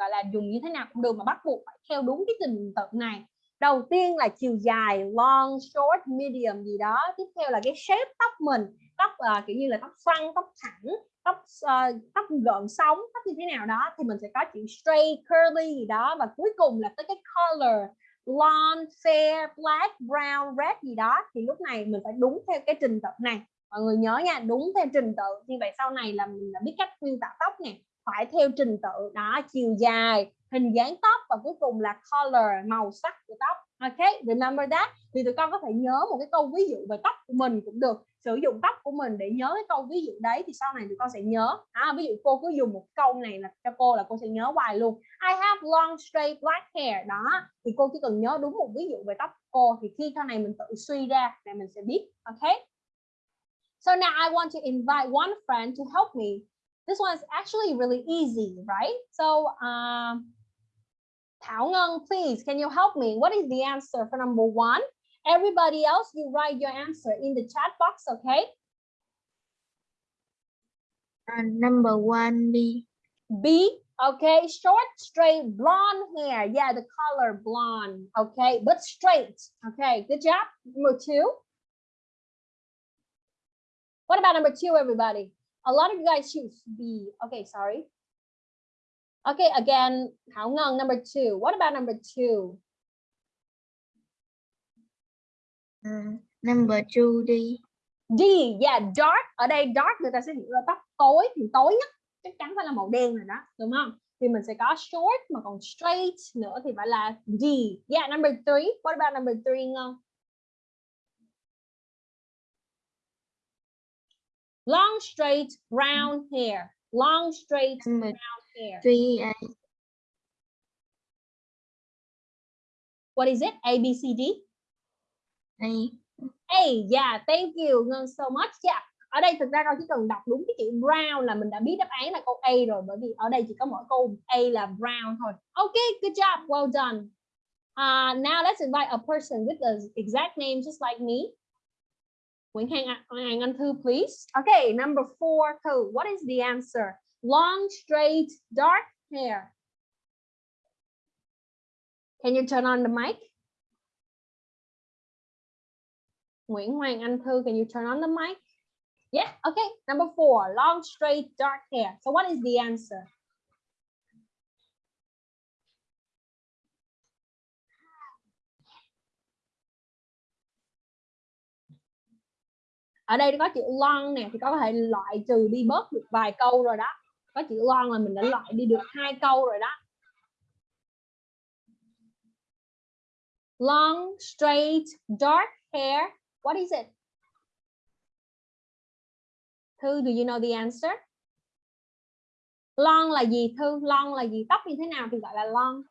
gọi là dùng như thế nào cũng được mà bắt buộc phải theo đúng cái trình tự này. Đầu tiên là chiều dài long short medium gì đó. Tiếp theo là cái shape tóc mình. Tóc uh, kiểu như là tóc xoăn tóc thẳng tóc uh, tóc gợn sóng tóc như thế nào đó thì mình sẽ có chữ straight curly gì đó. Và cuối cùng là tới cái color blonde fair black brown red gì đó thì lúc này mình phải đúng theo cái trình tự này. Mọi người nhớ nha đúng theo trình tự. Như vậy sau này là mình đã biết cách nguyên tả tóc nè phải theo trình tự. Đó chiều dài hình dáng tóc và cuối cùng là color màu sắc của tóc. Ok remember that. Thì tụi con có thể nhớ một cái câu ví dụ về tóc của mình cũng được. Sử dụng tóc của mình để nhớ cái câu ví dụ đấy thì sau này tụi con sẽ nhớ. À, ví dụ cô cứ dùng một câu này là cho cô là cô sẽ nhớ hoài luôn. I have long straight black hair. Đó thì cô chỉ cần nhớ đúng một ví dụ về tóc của cô thì khi sau này mình tự suy ra là mình sẽ biết. Ok? So now I want to invite one friend to help me. This one is actually really easy, right? So, um, Ngân, please, can you help me? What is the answer for number one? Everybody else, you write your answer in the chat box, okay? number one B. B, okay, short, straight, blonde hair. Yeah, the color blonde, okay, but straight. Okay, good job. Number two. What about number two, everybody? A lot of you guys choose B. Okay, sorry. Okay, again, Thảo Ngân, number two. What about number two? number two D. D, yeah, dark. Ở đây dark người ta sẽ hiểu là tóc tối thì tối nhất chắc chắn phải là màu đen rồi đó, đúng không? Thì mình sẽ có short mà còn straight nữa thì phải là D. Yeah, number three. What about number three Ngân? Long straight brown hair. Long straight Number brown hair. three. What is it? A, B, C, D? A. A, yeah, thank you Ngân so much. Yeah. Ở đây thực ra con chỉ cần đọc đúng cái chữ brown là mình đã biết đáp án là câu A rồi bởi vì ở đây chỉ có mỗi câu A là brown thôi. Okay, good job, well done. Uh, now let's invite a person with the exact name just like me. Nguyễn Hàng, Anh Anh Thư, please. Okay, number four, Thư, what is the answer? Long, straight, dark hair. Can you turn on the mic? Nguyễn Hoàng Anh Thư, can you turn on the mic? Yeah, okay. Number four, long, straight, dark hair. So what is the answer? Ở đây có chữ long nè thì có thể loại trừ đi bớt được vài câu rồi đó. Có chữ long là mình đã loại đi được hai câu rồi đó. Long, straight, dark hair. What is it? Thư, do you know the answer? Long là gì Thư? Long là gì? Tóc như thế nào thì gọi là long?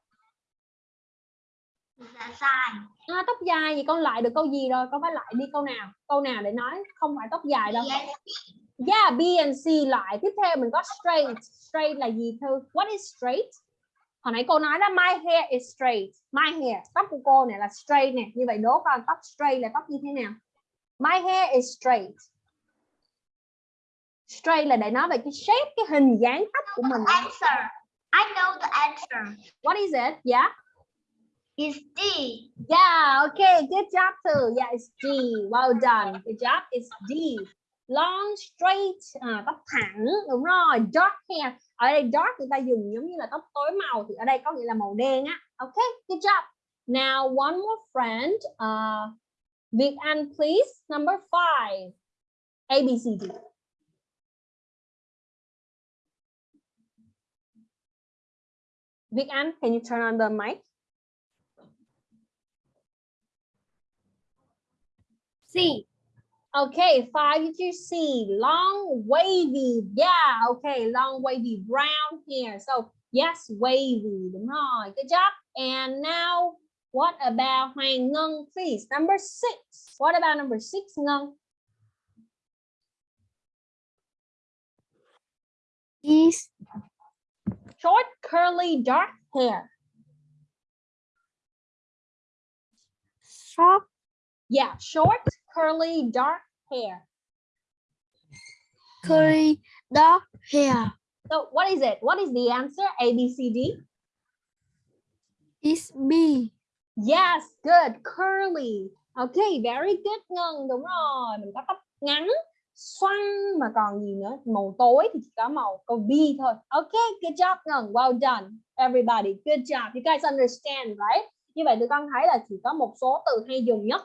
Dạ sai. À, tóc dài thì con lại được câu gì rồi? Con phải lại đi câu nào? Câu nào để nói không phải tóc dài đâu. Yeah, B and C lại. Tiếp theo mình có straight. Straight là gì Thư? What is straight? Hồi nãy cô nói đó, my hair is straight. My hair, tóc của cô này là straight nè. Như vậy đố con tóc straight là tóc như thế nào? My hair is straight. Straight là để nói về cái shape, cái hình dáng tóc của mình. Answer. I know the answer. What is it? Yeah. It's D. Yeah, okay, good job too. Yeah, it's D. Well done. Good job. It's D. Long, straight, à, tóc thẳng, đúng rồi. Dark hair. Ở đây dark người ta dùng giống như là tóc tối màu thì ở đây có nghĩa là màu đen á. Okay, good job. Now one more friend. Uh, Việt Anh, please. Number five. A, B, C, D. Vic Anh, can you turn on the mic? C. Okay, five you see long wavy. Yeah, okay, long wavy brown hair. So yes, wavy. Đúng rồi. Good job. And now what about Hoàng Ngân, please? Number six. What about number six, Ngân? Is Short, curly, dark hair. short. Yeah, short, curly, dark hair. curly dark hair. So what is it? What is the answer? A, B, C, D. It's B. Yes, good. Curly. Okay, very good Ngân. Đúng rồi. Mình có tóc ngắn, xoăn mà còn gì nữa? Màu tối thì chỉ có màu câu B thôi. Okay, good job Ngân. Well done. Everybody, good job. You guys understand, right? Như vậy tụi con thấy là chỉ có một số từ hay dùng nhất.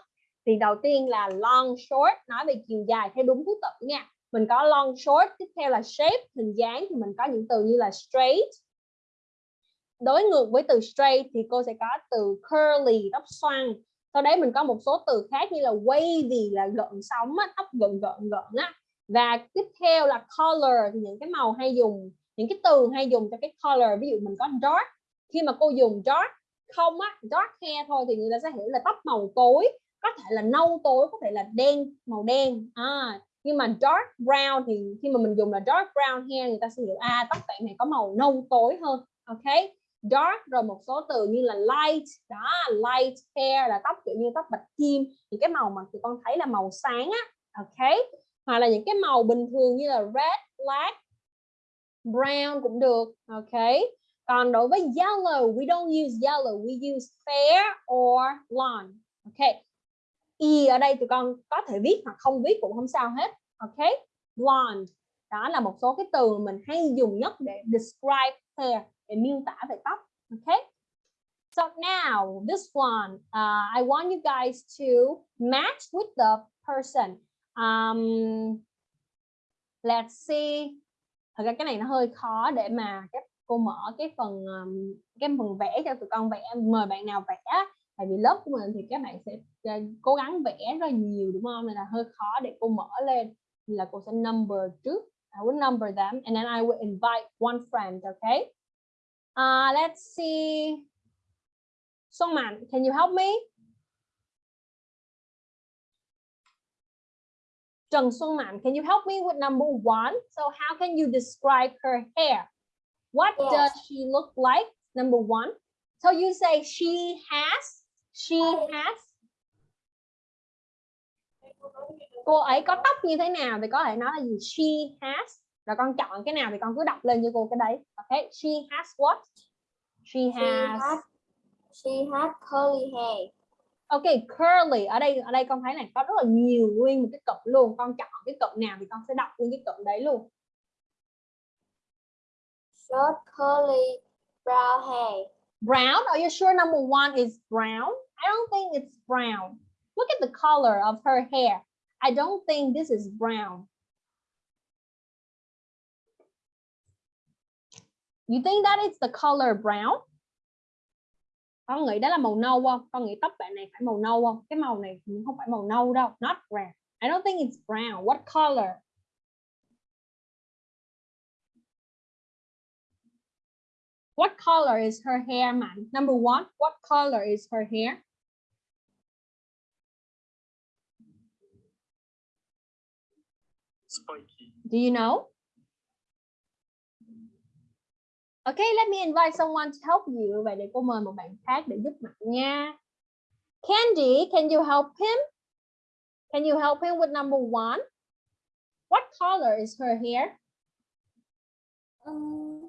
Thì đầu tiên là long, short, nói về chiều dài theo đúng thứ tự nha. Mình có long, short, tiếp theo là shape, hình dáng thì mình có những từ như là straight, đối ngược với từ straight thì cô sẽ có từ curly tóc xoăn. Sau đấy mình có một số từ khác như là wavy là gợn sóng á, tóc gợn gợn gợn á. Và tiếp theo là color thì những cái màu hay dùng những cái từ hay dùng cho cái color ví dụ mình có dark. Khi mà cô dùng dark không á dark hair thôi thì người ta sẽ hiểu là tóc màu tối có thể là nâu tối, có thể là đen, màu đen. À nhưng mà dark brown thì khi mà mình dùng là dark brown hair người ta sẽ hiểu à tóc bạn này có màu nâu tối hơn. Ok, dark rồi một số từ như là light, đó, light hair là tóc kiểu như tóc bạch kim. Những cái màu mà tụi con thấy là màu sáng á. Ok, hoặc là những cái màu bình thường như là red, black, brown cũng được. Ok, còn đối với yellow, we don't use yellow, we use fair or blonde ok y ở đây tụi con có thể viết hoặc không viết cũng không sao hết. Ok? Blonde đó là một số cái từ mình hay dùng nhất để describe hair để miêu tả về tóc. Okay so now this one uh, I want you guys to match with the person. Um, let's see. Thật ra cái này nó hơi khó để mà các cô mở cái phần um, cái phần vẽ cho tụi con vẽ. Mời bạn nào vẽ tại vì lớp của mình thì các bạn sẽ uh, cố gắng vẽ rất là nhiều đúng không nên là hơi khó để cô mở lên là cô sẽ number trước I will number them and then I will invite one friend okay Uh, let's see. Song Man, can you help me? Trần Xuân Man, can you help me with number one? So how can you describe her hair? What Yes. does she look like? Number one. So you say she has, she has. Cô ấy có tóc như thế nào thì có thể nói là gì? She has. Rồi con chọn cái nào thì con cứ đọc lên cho cô cái đấy. Okay, she has what? She has. she has curly hair. Ok, curly. Ở đây ở đây con thấy này có rất là nhiều nguyên một cái cụm luôn. Con chọn cái cụm nào thì con sẽ đọc nguyên cái cụm đấy luôn. Short curly brown hair. Brown. Are you sure number one is brown? I don't think it's brown. Look at the color of her hair. I don't think this is brown. You think that is the color brown? Con nghĩ đó là màu nâu không? Con nghĩ tóc bạn này phải màu nâu không? Cái màu này không phải màu nâu đâu. Not brown. I don't think it's brown. What color? What color is her hair, man? Number one, what color is her hair? Do you know? Okay, let me invite someone to help you. Vậy để cô mời một bạn khác để giúp bạn nha. Candy, can you help him? Can you help him with number one? What color is her hair? Um,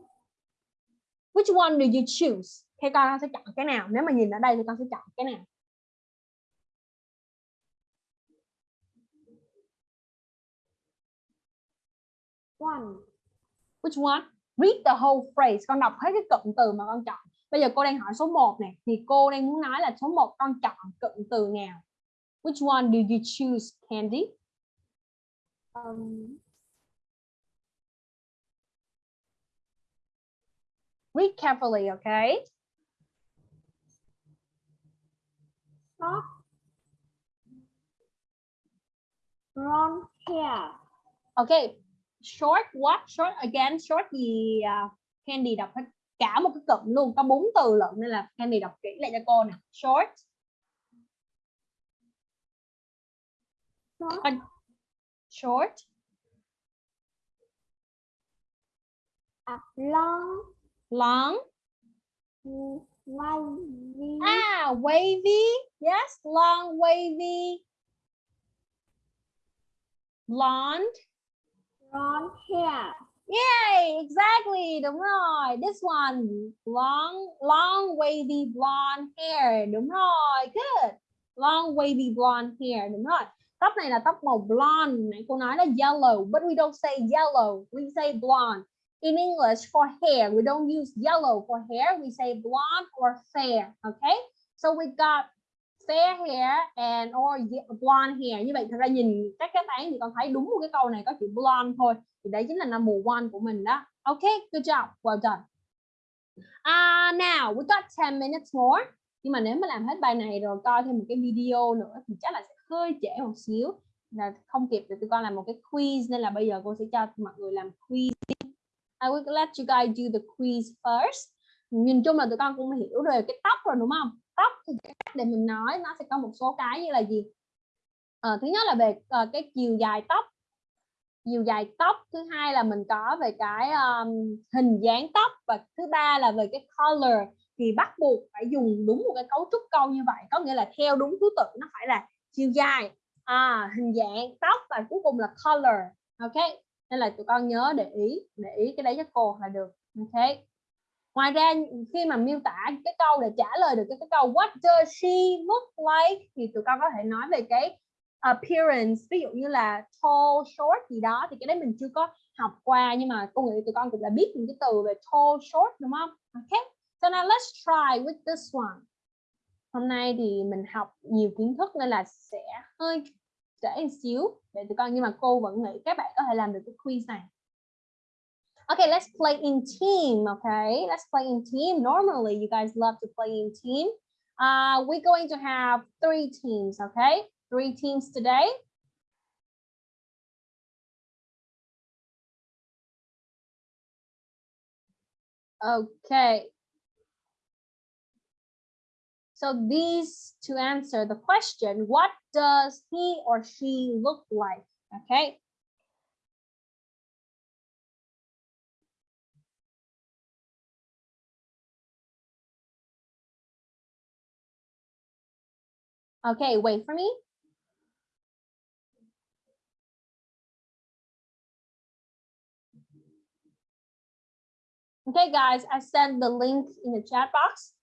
Which one do you choose? Thế con sẽ chọn cái nào? Nếu mà nhìn ở đây thì con sẽ chọn cái nào? One. Which one? Read the whole phrase. Con đọc hết cái cụm từ mà con chọn. Bây giờ cô đang hỏi số 1 này. Thì cô đang muốn nói là số 1 con chọn cụm từ nào? Which one do you choose, Candy? um, Read carefully, okay? short brown hair. Okay. Short what? Short again. Short gì à, Candy đọc hết cả một cái cụm luôn. Có bốn từ lận nên là Candy đọc kỹ lại cho cô nè. Short. Short. À, long Long. wavy Ah, wavy. Yes, long wavy. Blonde. blonde hair. Yay, exactly, đúng rồi. This one, long, long wavy blonde hair, đúng rồi. Good. Long wavy blonde hair, đúng rồi. Tóc này là tóc màu blonde, nãy cô nói là yellow, but we don't say yellow, we say blonde. In English, for hair, we don't use yellow for hair, we say blonde or fair, okay? So we got fair hair and or blonde hair. Như vậy thật ra nhìn các đáp án thì con thấy đúng một cái câu này có chữ blonde thôi. Thì đấy chính là number one của mình đó. Okay, good job, well done. Uh, now we got 10 minutes more. Nhưng mà nếu mà làm hết bài này rồi coi thêm một cái video nữa thì chắc là sẽ hơi trễ một xíu. Là không kịp để tụi con làm một cái quiz nên là bây giờ cô sẽ cho mọi người làm quiz. I will let you guys do the quiz first. Nhìn chung là tụi con cũng hiểu rồi cái tóc rồi đúng không? Tóc thì cách để mình nói nó sẽ có một số cái như là gì? à, thứ nhất là về uh, cái chiều dài tóc chiều dài tóc thứ hai là mình có về cái um, hình dáng tóc và thứ ba là về cái color thì bắt buộc phải dùng đúng một cái cấu trúc câu như vậy có nghĩa là theo đúng thứ tự nó phải là chiều dài à, hình dạng tóc và cuối cùng là color ok nên là tụi con nhớ để ý để ý cái đấy cho cô là được. Ok. Ngoài ra khi mà miêu tả cái câu để trả lời được cái, cái câu what does she look like? thì tụi con có thể nói về cái appearance ví dụ như là tall short gì đó. Thì cái đấy mình chưa có học qua nhưng mà cô nghĩ tụi con cũng đã biết những cái từ về tall short đúng không? Ok. So now let's try with this one. Hôm nay thì mình học nhiều kiến thức nên là sẽ hơi trễ một xíu để tụi con nhưng mà cô vẫn nghĩ các bạn có thể làm được cái quiz này Okay, let's play in team. Okay, let's play in team. Normally, you guys love to play in team. Uh, we're going to have three teams. Okay, three teams today. Okay. So these to answer the question, what does he or she look like? Okay. Okay, wait for me. Okay, guys, I sent the link in the chat box.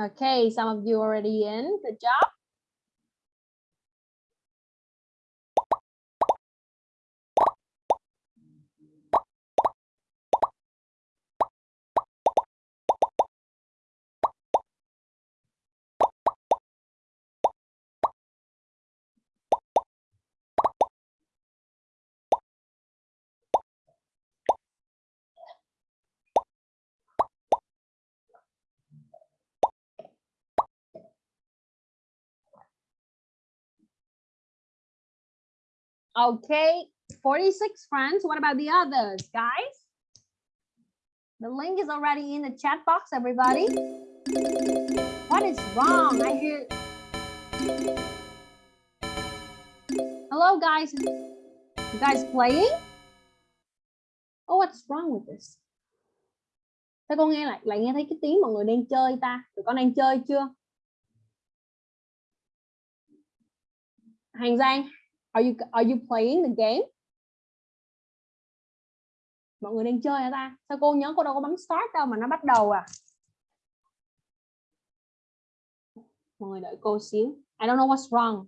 Okay, some of you already in. Good job. Okay, 46 friends. What about the others, guys? The link is already in the chat box, everybody. What is wrong? I hear. Hello, guys. You guys playing? Oh, what's wrong with this? Thế con nghe lại lại nghe thấy cái tiếng mọi người đang chơi ta? Tụi con đang chơi chưa? Hành Giang, Are you are you playing the game? Mọi người đang chơi hả ta? Sao cô nhớ cô đâu có bấm start đâu mà nó bắt đầu à? Mọi người đợi cô xíu. I don't know what's wrong.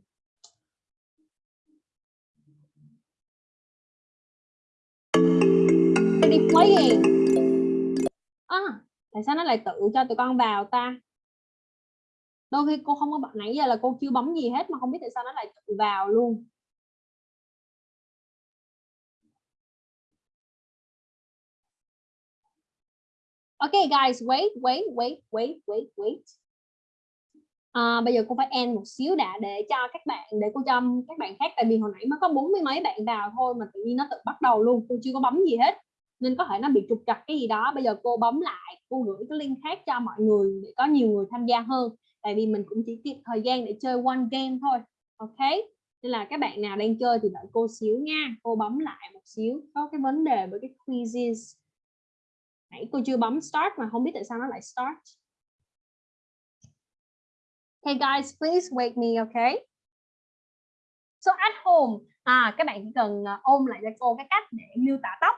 Ready playing. À, tại sao nó lại tự cho tụi con vào ta? Đôi khi cô không có bật nãy giờ là cô chưa bấm gì hết mà không biết tại sao nó lại tự vào luôn. Okay guys, wait, wait, wait, wait, wait, wait. À, bây giờ cô phải end một xíu đã để cho các bạn để cô cho các bạn khác tại vì hồi nãy mới có bốn mươi mấy bạn vào thôi mà tự nhiên nó tự bắt đầu luôn cô chưa có bấm gì hết. Nên có thể nó bị trục trặc cái gì đó. Bây giờ cô bấm lại cô gửi cái link khác cho mọi người để có nhiều người tham gia hơn. Tại vì mình cũng chỉ kịp thời gian để chơi one game thôi. Ok? Nên là các bạn nào đang chơi thì đợi cô xíu nha. Cô bấm lại một xíu. Có cái vấn đề với cái quizzes nãy cô chưa bấm start mà không biết tại sao nó lại start. Hey guys please wake me okay? So at home à các bạn chỉ cần ờ, ôm lại cho cô cái cách để miêu tả tóc.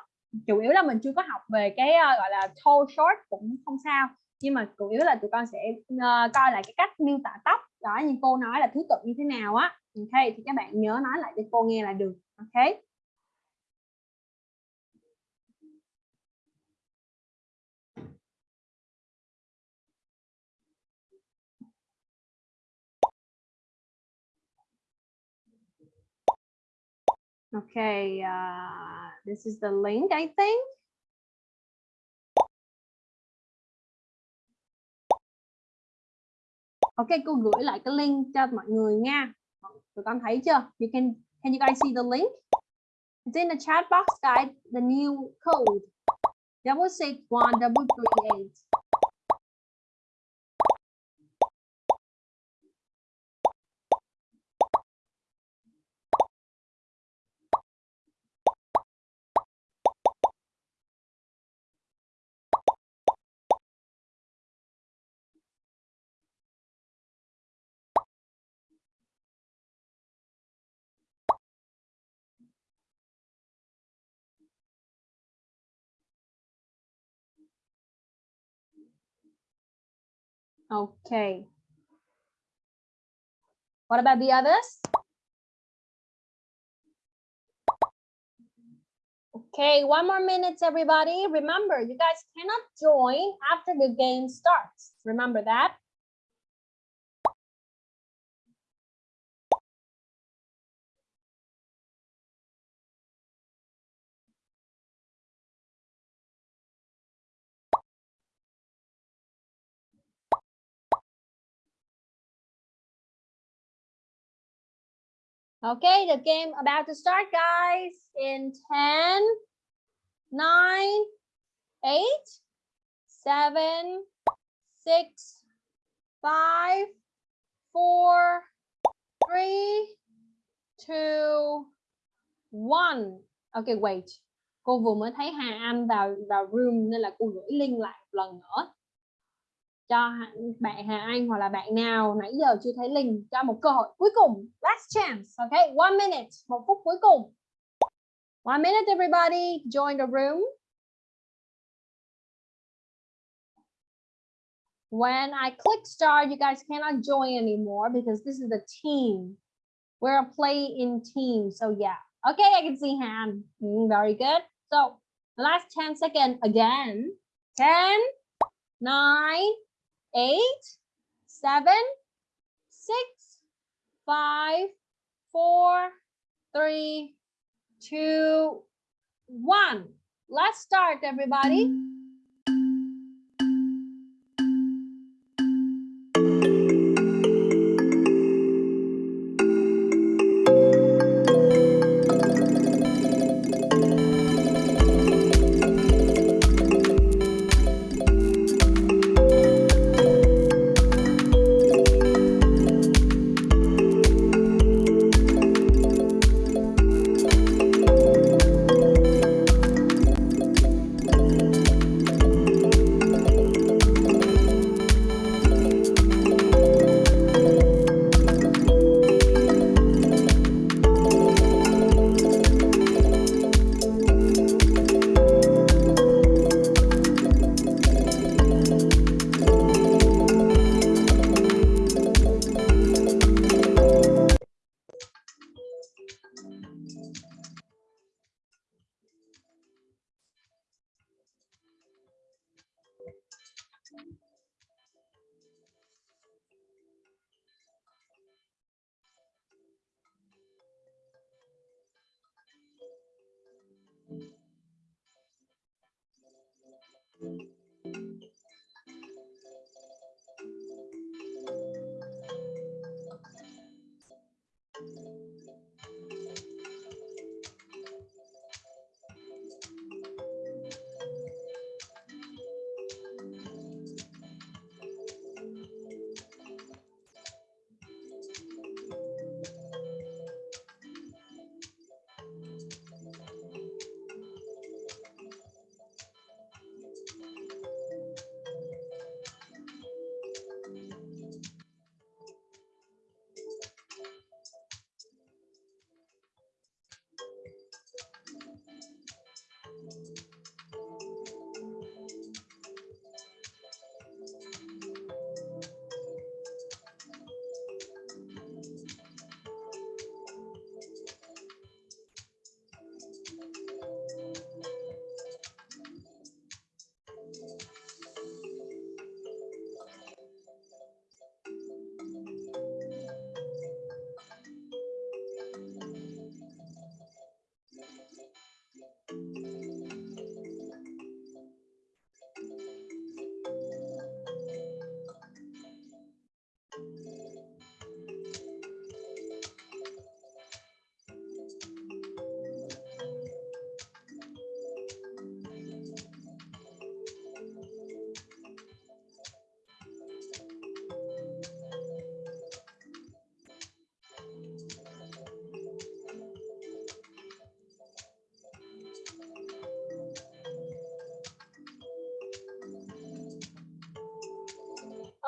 Chủ yếu là mình chưa có học về cái uh, gọi là tall short cũng không sao. Nhưng mà chủ yếu là tụi con sẽ uh, coi lại cái cách miêu tả tóc. Đó như cô nói là thứ tự như thế nào á. Ok thì các bạn nhớ nói lại cho cô nghe là được ok Okay, uh, this is the link, I think. Ok, cô gửi lại cái link cho mọi người nha. Tụi con thấy chưa? You can can you guys see the link? It's in the chat box, guys. The new code double six one double three eight. Okay. What about the others? Okay, one more minute, everybody. Remember, you guys cannot join after the game starts. Remember that. Okay, the game about to start, guys. In 10, 9, 8, 7, 6, 5, 4, 3, 2, 1. Okay, wait. Cô vừa mới thấy Hà Anh vào vào room nên là cô gửi link lại một lần nữa cho bạn Hà Anh hoặc là bạn nào nãy giờ chưa thấy link cho một cơ hội cuối cùng. Last chance okay one minute một phút cuối cùng. One minute everybody join the room. When I click start you guys cannot join anymore because this is a team. We're a play in team so yeah. Okay I can see hand mm, very good. So last 10 seconds again. 10 9 eight, seven, six, five, four, three, two, one. Let's start, everybody.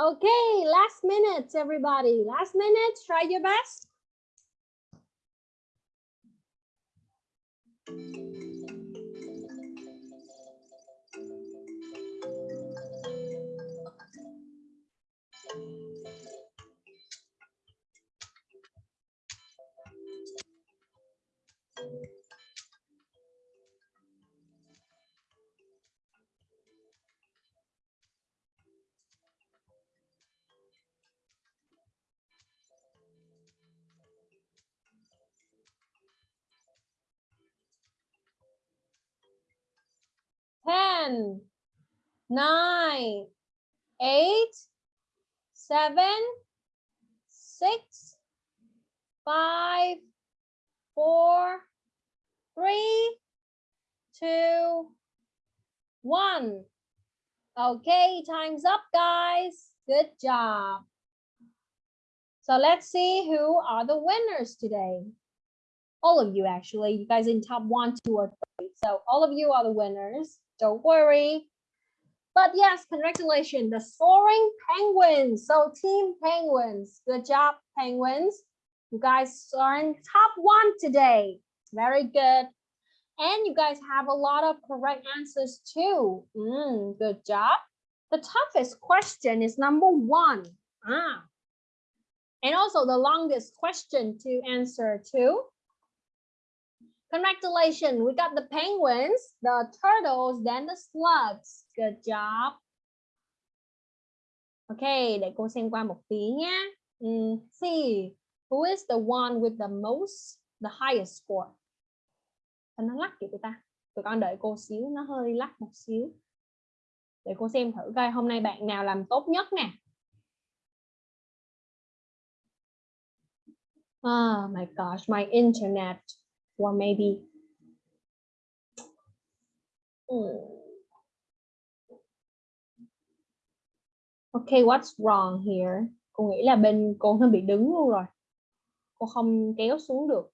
Okay, last minute, everybody. Last minute, try your best. Nine, eight, seven, six, five, four, three, two, one. Okay, time's up, guys. Good job. So let's see who are the winners today. All of you, actually. You guys in top one, two, or three. So all of you are the winners. Don't worry. But yes, congratulations, the soaring penguins. So team penguins, good job, penguins. You guys are in top one today. Very good. And you guys have a lot of correct answers too. Mm, good job. The toughest question is number one. Ah. And also the longest question to answer too. Congratulations, we got the penguins, the turtles, then the slugs. Good job. Ok, để cô xem qua một tí nhé. Mm, ừ, see, who is the one with the most, the highest score? Thân nó lắc kìa tụi ta? Tụi con đợi cô xíu, nó hơi lắc một xíu. Để cô xem thử coi hôm nay bạn nào làm tốt nhất nè. Oh my gosh, my internet. Or maybe. Mm. Okay, what's wrong here? Cô nghĩ là bên cô nó bị đứng luôn rồi. Cô không kéo xuống được.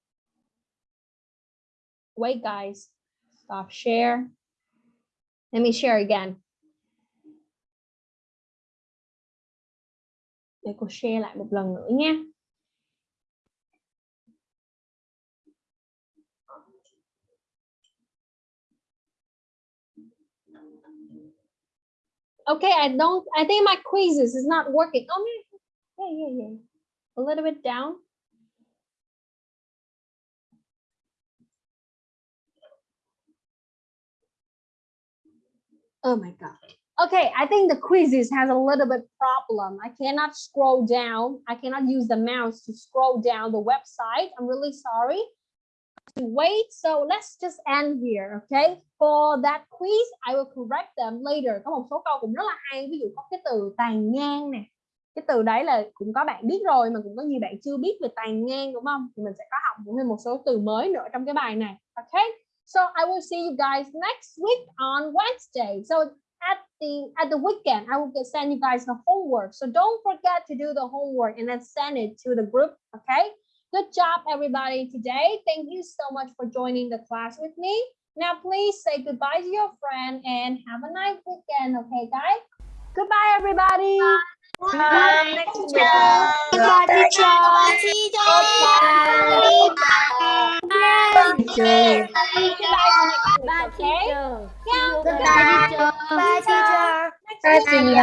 Wait guys, stop share. Let me share again. Để cô share lại một lần nữa nha. Okay, I don't, I think my quizzes is not working. Oh, yeah, yeah, yeah. A little bit down. Oh my God. Okay, I think the quizzes has a little bit problem. I cannot scroll down. I cannot use the mouse to scroll down the website. I'm really sorry. To wait, so let's just end here, okay? For that quiz, I will correct them later. Có một số câu cũng rất là hay, ví dụ có cái từ tàn ngang nè. Cái từ đấy là cũng có bạn biết rồi mà cũng có nhiều bạn chưa biết về tàn ngang đúng không? Thì mình sẽ có học thêm một số từ mới nữa trong cái bài này, okay? So I will see you guys next week on Wednesday. So at the at the weekend, I will send you guys the homework. So don't forget to do the homework and then send it to the group. Okay. Good job, everybody, today. Thank you so much for joining the class with me. Now, please say goodbye to your friend and have a nice weekend. Okay, guys? Goodbye, everybody. Bye. Next week. Bye, teacher. See you guys next week, okay? Yeah. Bye, teacher. Bye, teacher. Next week.